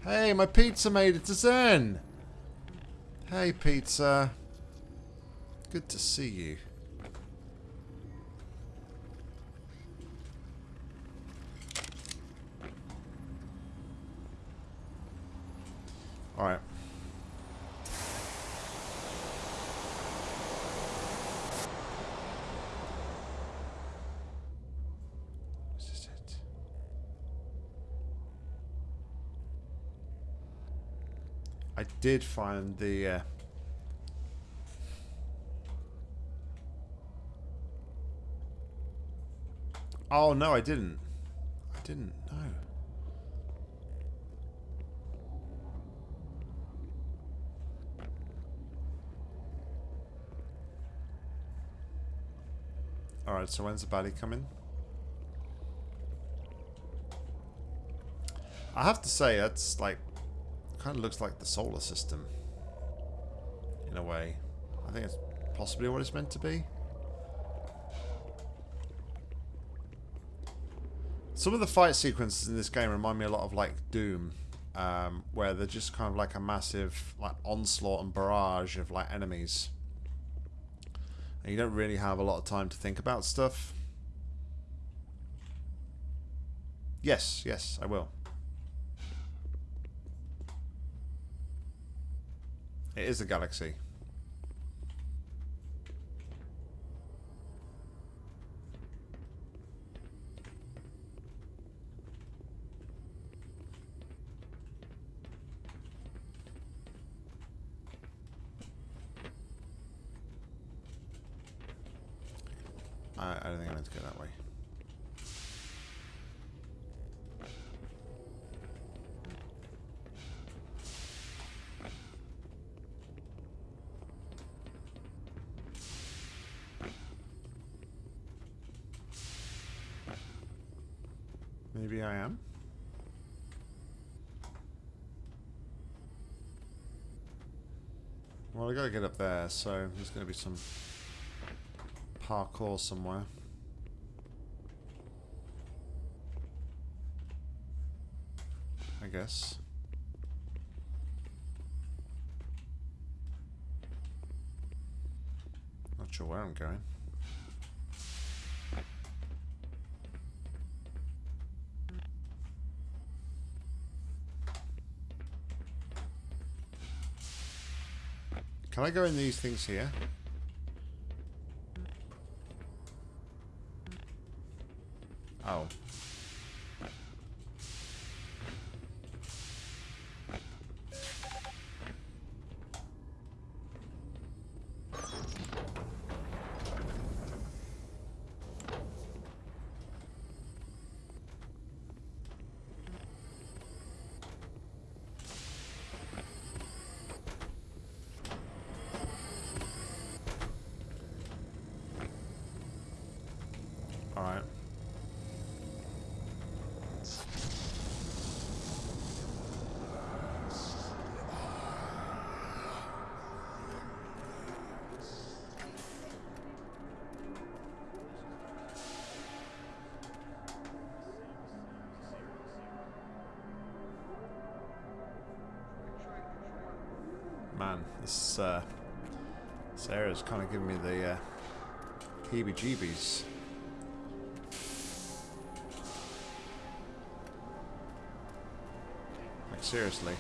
Hey, my pizza made it to Xen! Hey, pizza. Good to see you. Alright. Is this it? I did find the uh, Oh no, I didn't. I didn't. No. Alright, so when's the baddie coming? I have to say, that's like, kind of looks like the solar system. In a way. I think it's possibly what it's meant to be. Some of the fight sequences in this game remind me a lot of like Doom. Um, where they're just kind of like a massive like onslaught and barrage of like enemies. And you don't really have a lot of time to think about stuff. Yes, yes, I will. It is a galaxy. to get up there, so there's going to be some parkour somewhere. I guess. Not sure where I'm going. Can I go in these things here? This uh, this kind of giving me the uh, heebie-jeebies. Like seriously.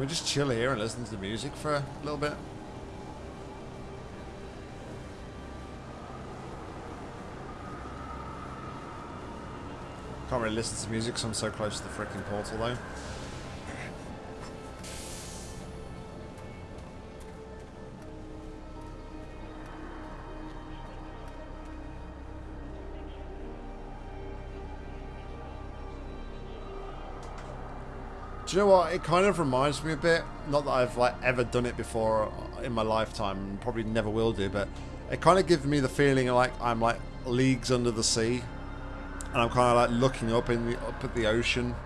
Can we just chill here and listen to the music for a little bit? Can't really listen to music because I'm so close to the freaking portal though. Do you know what? It kind of reminds me a bit. Not that I've like ever done it before in my lifetime, probably never will do. But it kind of gives me the feeling like I'm like leagues under the sea, and I'm kind of like looking up in the up at the ocean,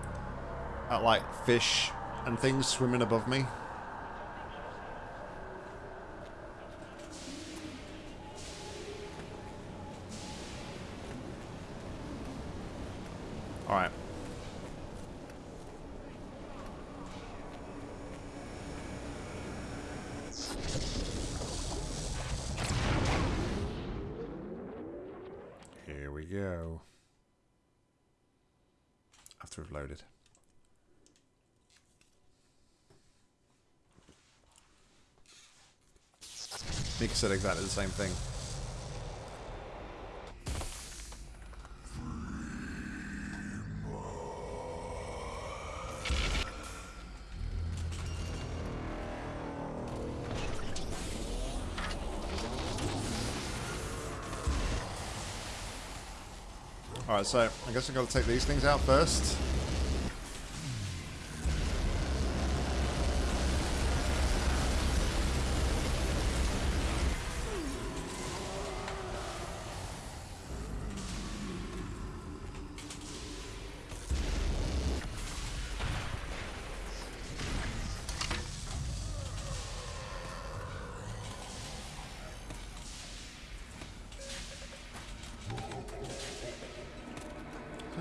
at like fish and things swimming above me. All right. Here we go. After we've loaded. Mika said exactly the same thing. Alright, so I guess I've got to take these things out first.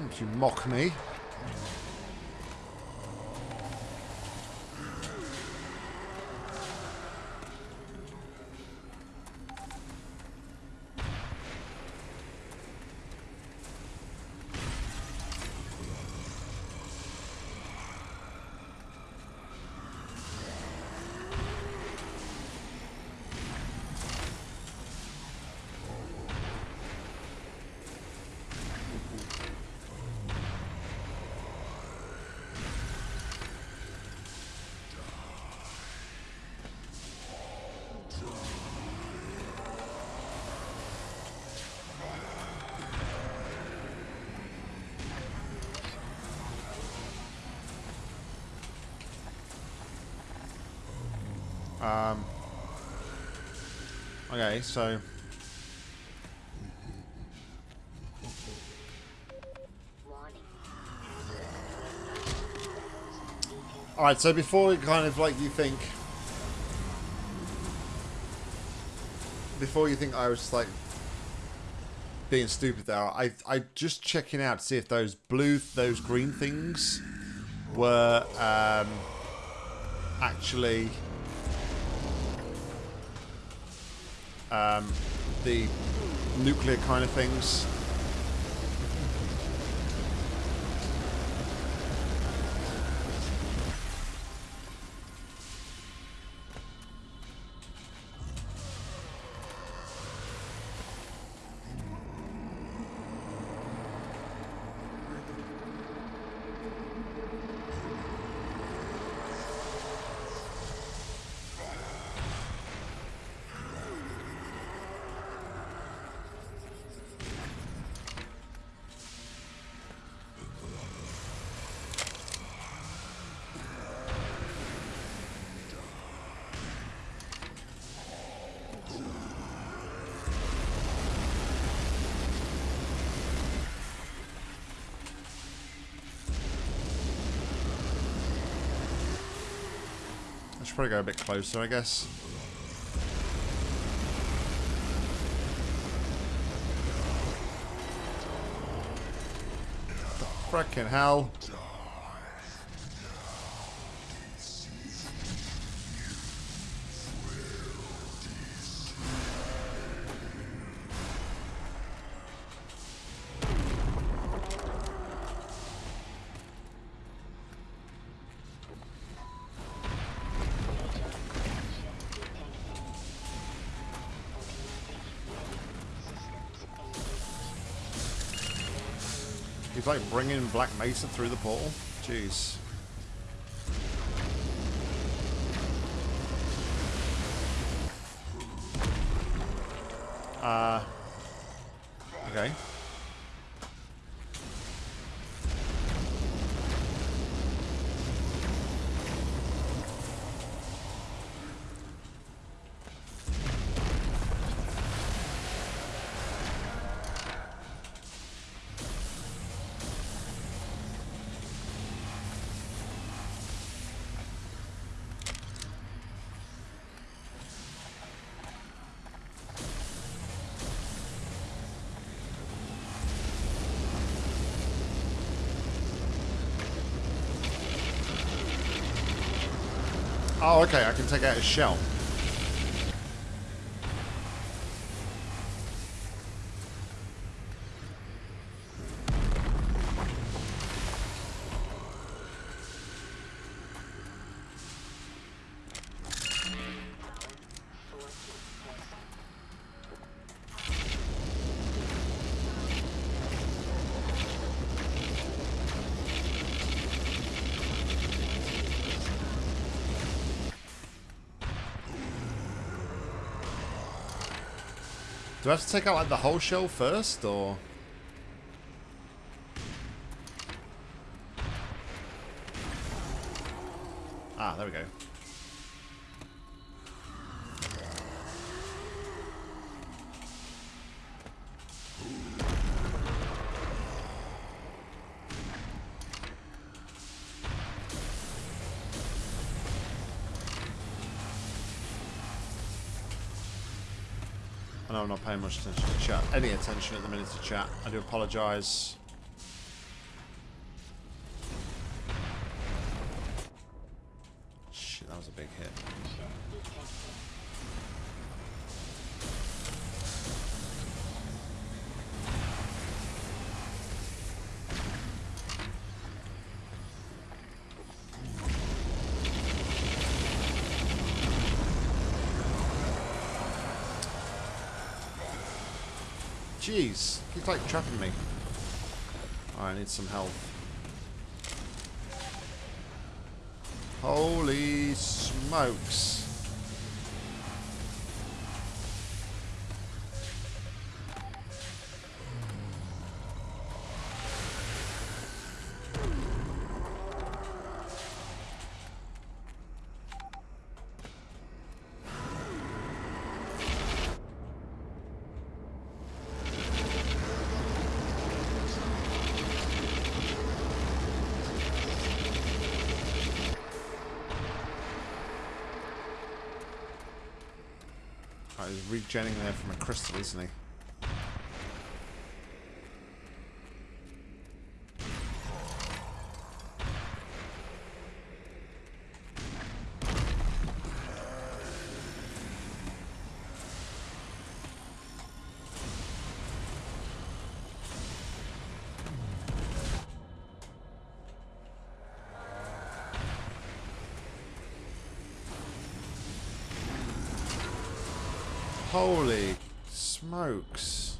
Don't you mock me. Um, okay, so all right. So before we kind of like you think, before you think I was like being stupid there, I I just checking out to see if those blue, those green things were um, actually the nuclear kind of things. Probably go a bit closer, I guess. Frickin' hell. He's like bringing Black Mesa through the portal. Jeez. Oh, okay. I can take out his shell. Do I have to take out like the whole shell first, or? Much attention to chat. Any attention at the minute to chat. I do apologise. Jeez, he's like trapping me. I need some help. Holy smokes. Oh, there from a crystal, isn't he? Holy smokes.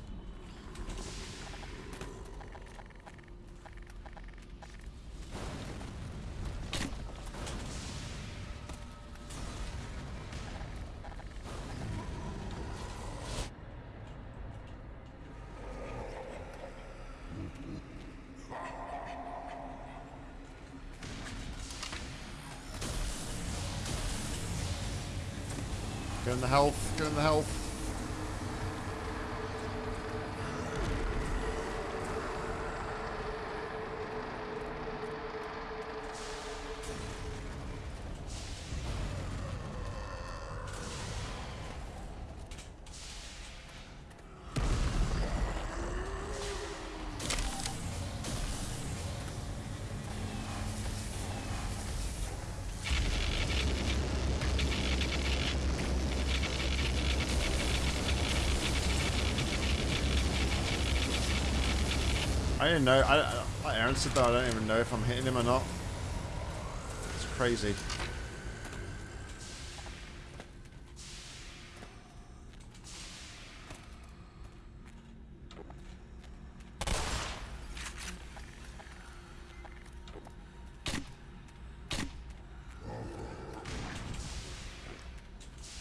Get in the health, get in the health. I didn't know. I, I, like Aaron said though, I don't even know if I'm hitting him or not. It's crazy.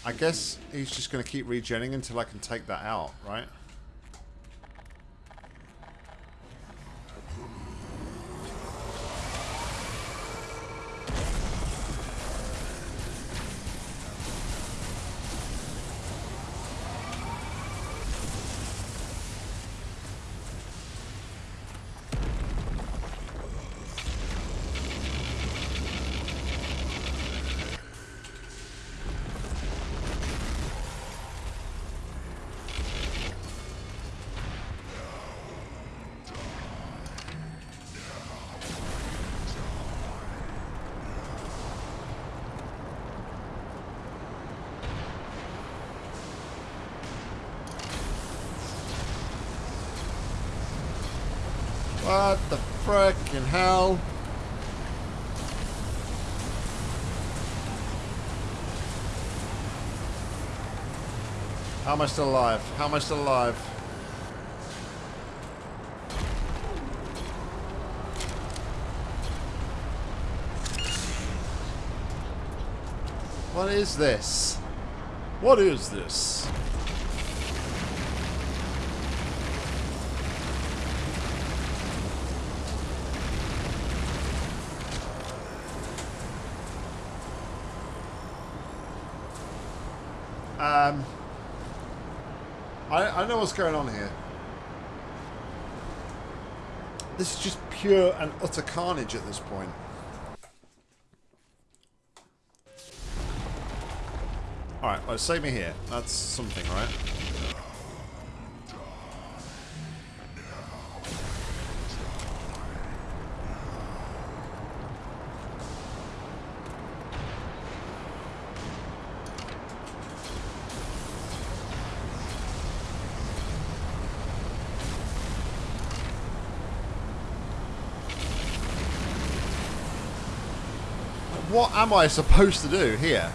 I guess he's just going to keep regenning until I can take that out, right? What the frickin' hell? How am I still alive? How am I still alive? What is this? What is this? Um, I, I know what's going on here. This is just pure and utter carnage at this point. Alright, well, save me here. That's something, right? What am I supposed to do here?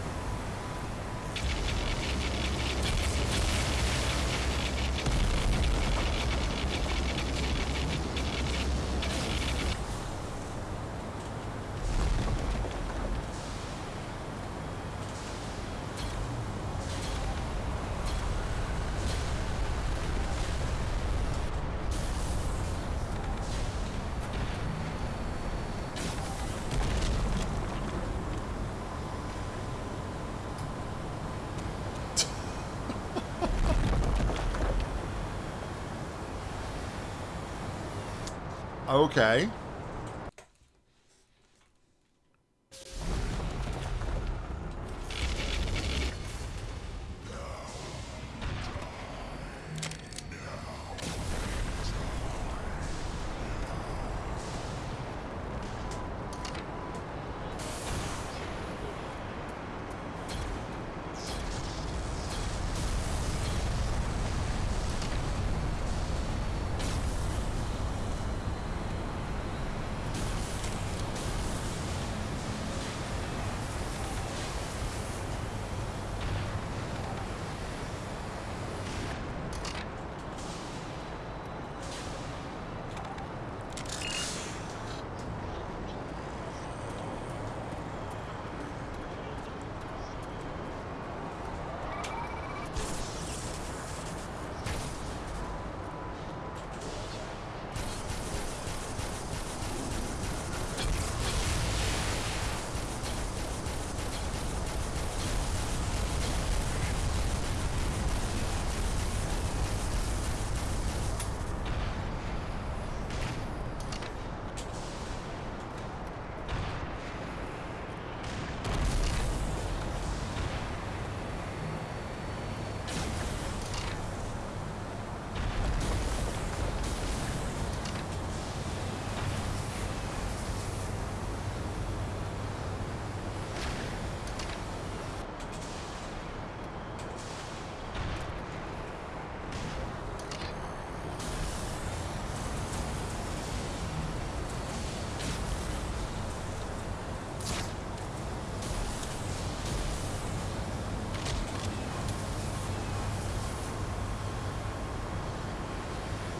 Okay.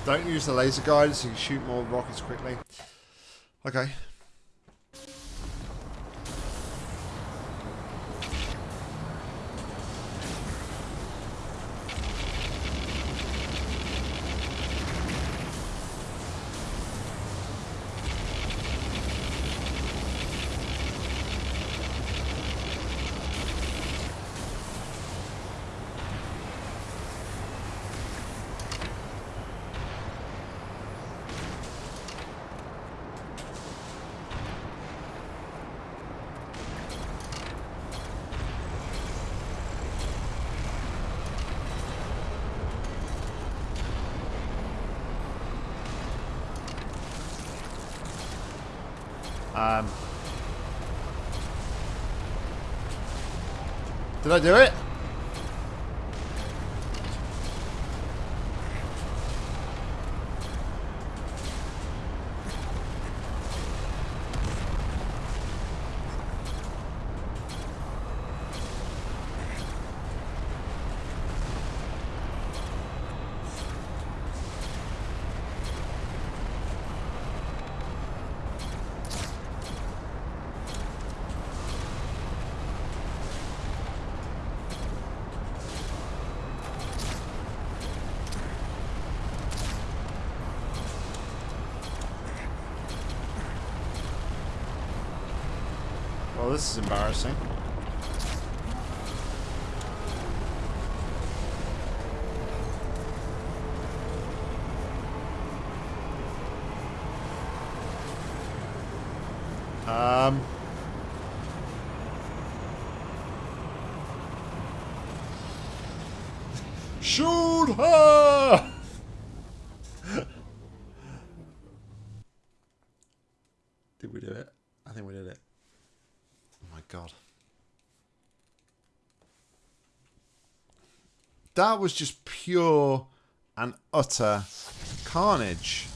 Don't use the laser guide so you can shoot more rockets quickly. Okay. Um, did I do it? Well, this is embarrassing. Um. Shoot her! Did we do it? I think we did it. Oh my god. That was just pure and utter carnage.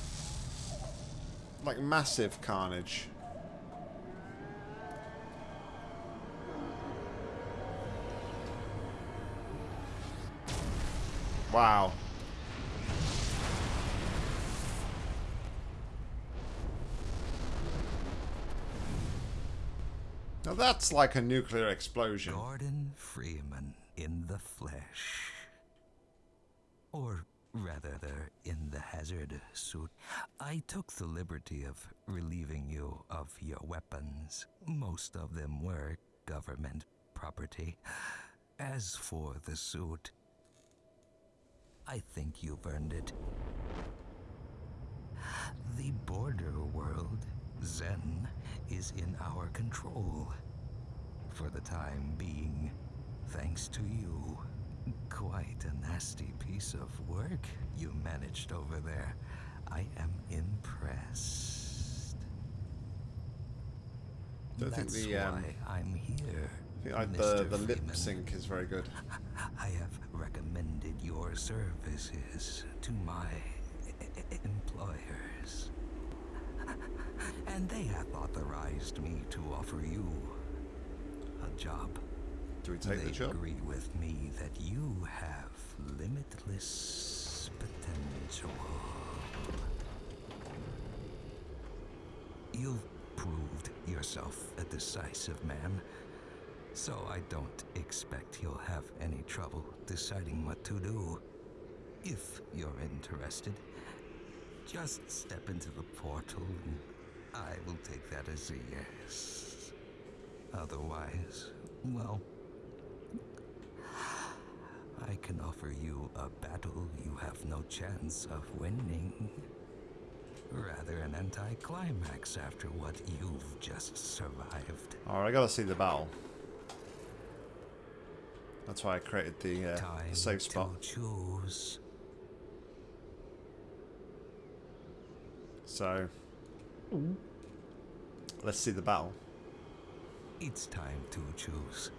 Like massive carnage. Wow. Now that's like a nuclear explosion. Gordon Freeman in the flesh. Rather, in the hazard suit. I took the liberty of relieving you of your weapons. Most of them were government property. As for the suit, I think you've earned it. The border world, Xen, is in our control. For the time being, thanks to you. Quite a nasty piece of work you managed over there. I am impressed. Don't think That's the, um, why I'm here. I think I, the, the lip Freeman. sync is very good. I have recommended your services to my employers. And they have authorized me to offer you a job. Do we take they the job? agree with me that you have limitless potential. You've proved yourself a decisive man, so I don't expect you'll have any trouble deciding what to do. If you're interested, just step into the portal and I will take that as a yes. Otherwise, well, I can offer you a battle you have no chance of winning. Rather an anticlimax after what you've just survived. Alright, I gotta see the battle. That's why I created the uh, safe spot. to choose. So, let's see the battle. It's time to choose.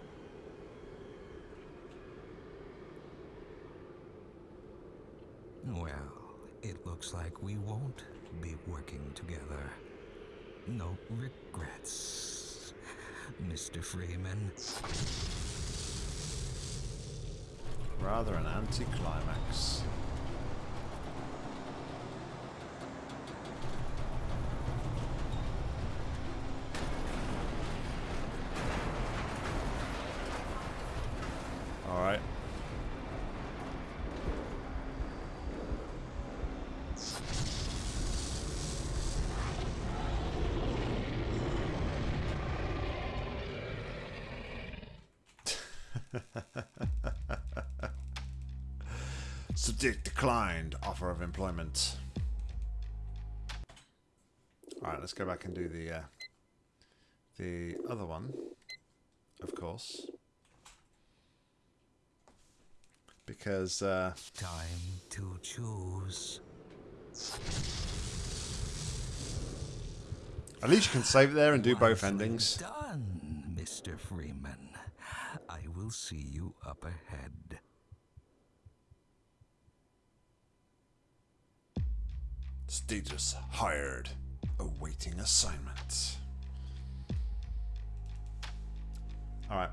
Well, it looks like we won't be working together. No regrets, Mr. Freeman. Rather an anticlimax. Declined. Offer of employment. All right, let's go back and do the uh, the other one, of course, because uh, Time to choose. at least you can save it there and do both endings. Done, Mr. Freeman. I will see you up ahead. Status hired. Awaiting assignment. All right,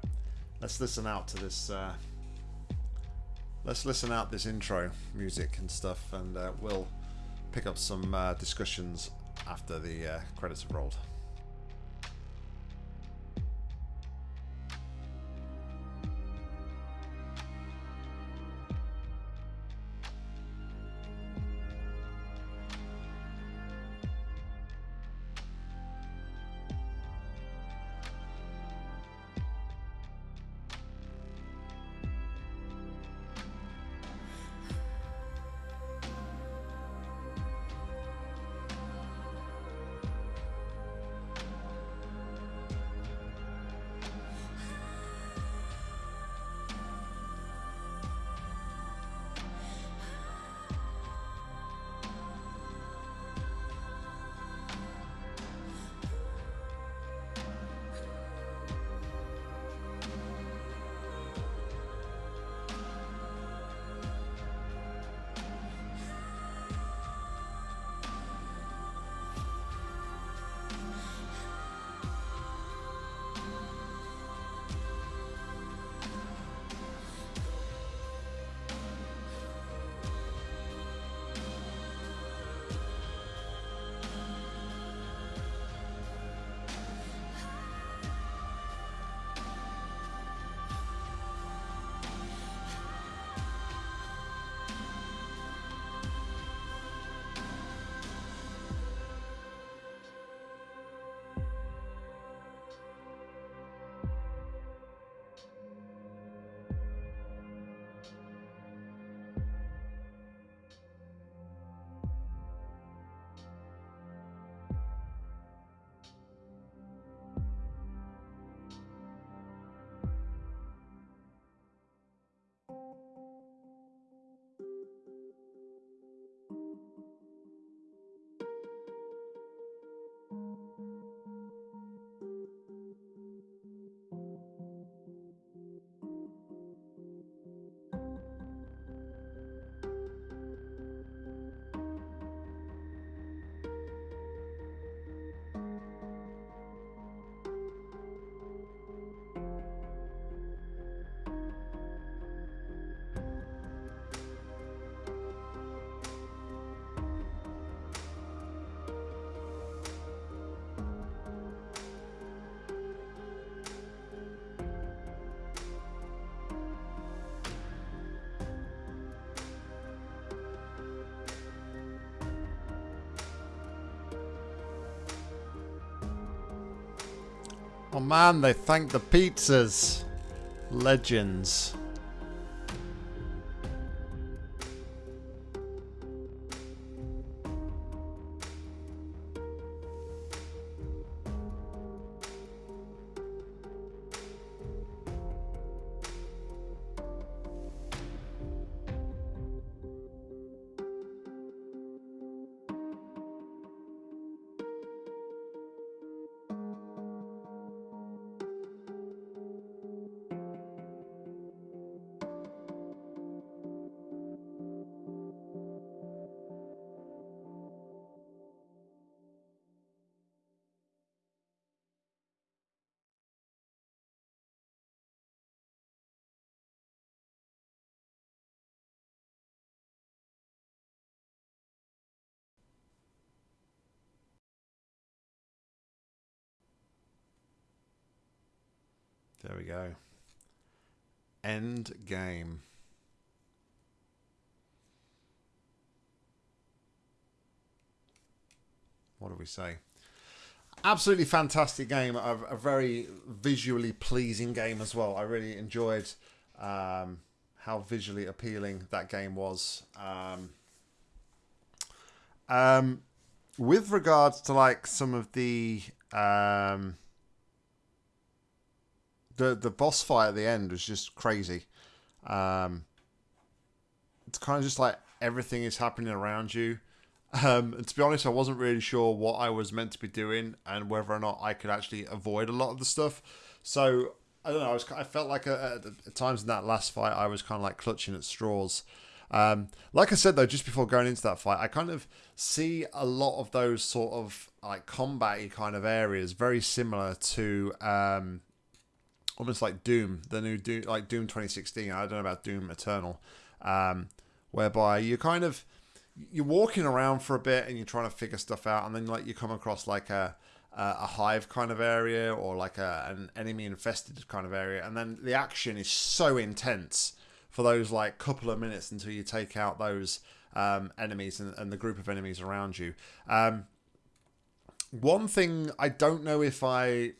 let's listen out to this. Uh, let's listen out this intro music and stuff, and uh, we'll pick up some uh, discussions after the uh, credits have rolled. Oh man, they thank the pizzas. Legends. Do we say? absolutely fantastic game. A, a very visually pleasing game as well. I really enjoyed um, how visually appealing that game was. Um, um, with regards to like some of the um, the the boss fight at the end was just crazy. Um, it's kind of just like everything is happening around you. Um, and to be honest, I wasn't really sure what I was meant to be doing and whether or not I could actually avoid a lot of the stuff. So I don't know. I was I felt like uh, at, times in that last fight, I was kind of like clutching at straws. Um, like I said though, just before going into that fight, I kind of see a lot of those sort of like combat kind of areas very similar to um, almost like Doom, the new Doom, like Doom 2016. I don't know about Doom Eternal, um, whereby you kind of you're walking around for a bit and you're trying to figure stuff out, and then like you come across like a a hive kind of area or like a, an enemy infested kind of area, and then the action is so intense for those like couple of minutes until you take out those um, enemies and, and, the group of enemies around you. Um, one thing I don't know if I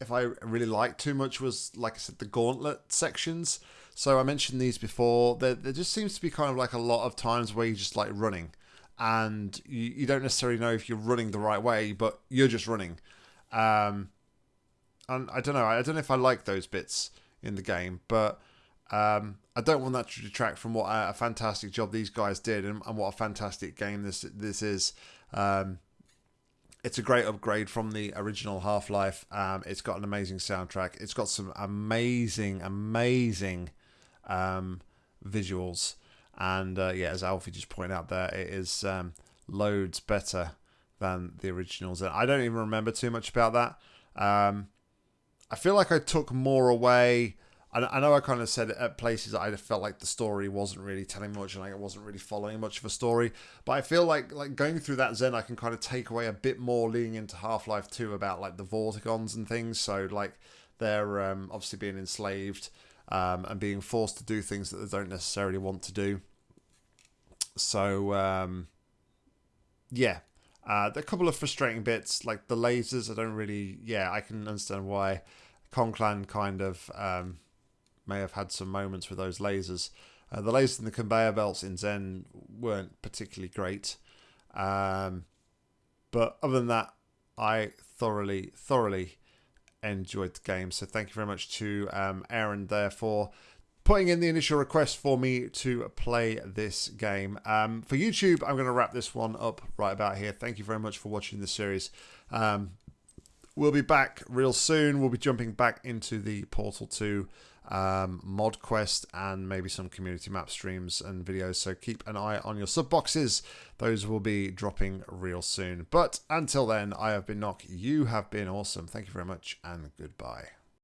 if I really liked too much was like I said the gauntlet sections. So I mentioned these before. There, there just seems to be kind of like a lot of times where you're just like running, and you, you don't necessarily know if you're running the right way, but you're just running. Um, and I don't know. I don't know if I like those bits in the game, but um, I don't want that to detract from what a, a fantastic job these guys did and, and, what a fantastic game this this is. Um, it's a great upgrade from the original Half Life. Um, it's got an amazing soundtrack. It's got some amazing, amazing um, visuals. And uh, yeah, as Alfie just pointed out there, it is um, loads better than the originals. And I don't even remember too much about that. Um, I feel like I took more away. I, know I kind of said at places I felt like the story wasn't really telling much and I wasn't really following much of a story. But I feel like like going through that Xen, I can kind of take away a bit more leaning into Half Life Two about like the Vortigaunts and things. So like they're um, obviously being enslaved um, and being forced to do things that they don't necessarily want to do. So um, yeah, uh, a couple of frustrating bits like the lasers. I don't really, yeah, I can understand why Conclan kind of um, may have had some moments with those lasers. Uh, the lasers in the conveyor belts in Xen weren't particularly great, um, but other than that, I thoroughly, thoroughly enjoyed the game. So thank you very much to um, Aaron there for putting in the initial request for me to play this game. Um, for YouTube, I'm going to wrap this one up right about here. Thank you very much for watching the series. Um, we'll be back real soon. We'll be jumping back into the Portal 2 um, mod quest and maybe some community map streams and videos. So keep an eye on your sub boxes. Those will be dropping real soon. But until then, I have been Nock. You have been awesome. Thank you very much and goodbye.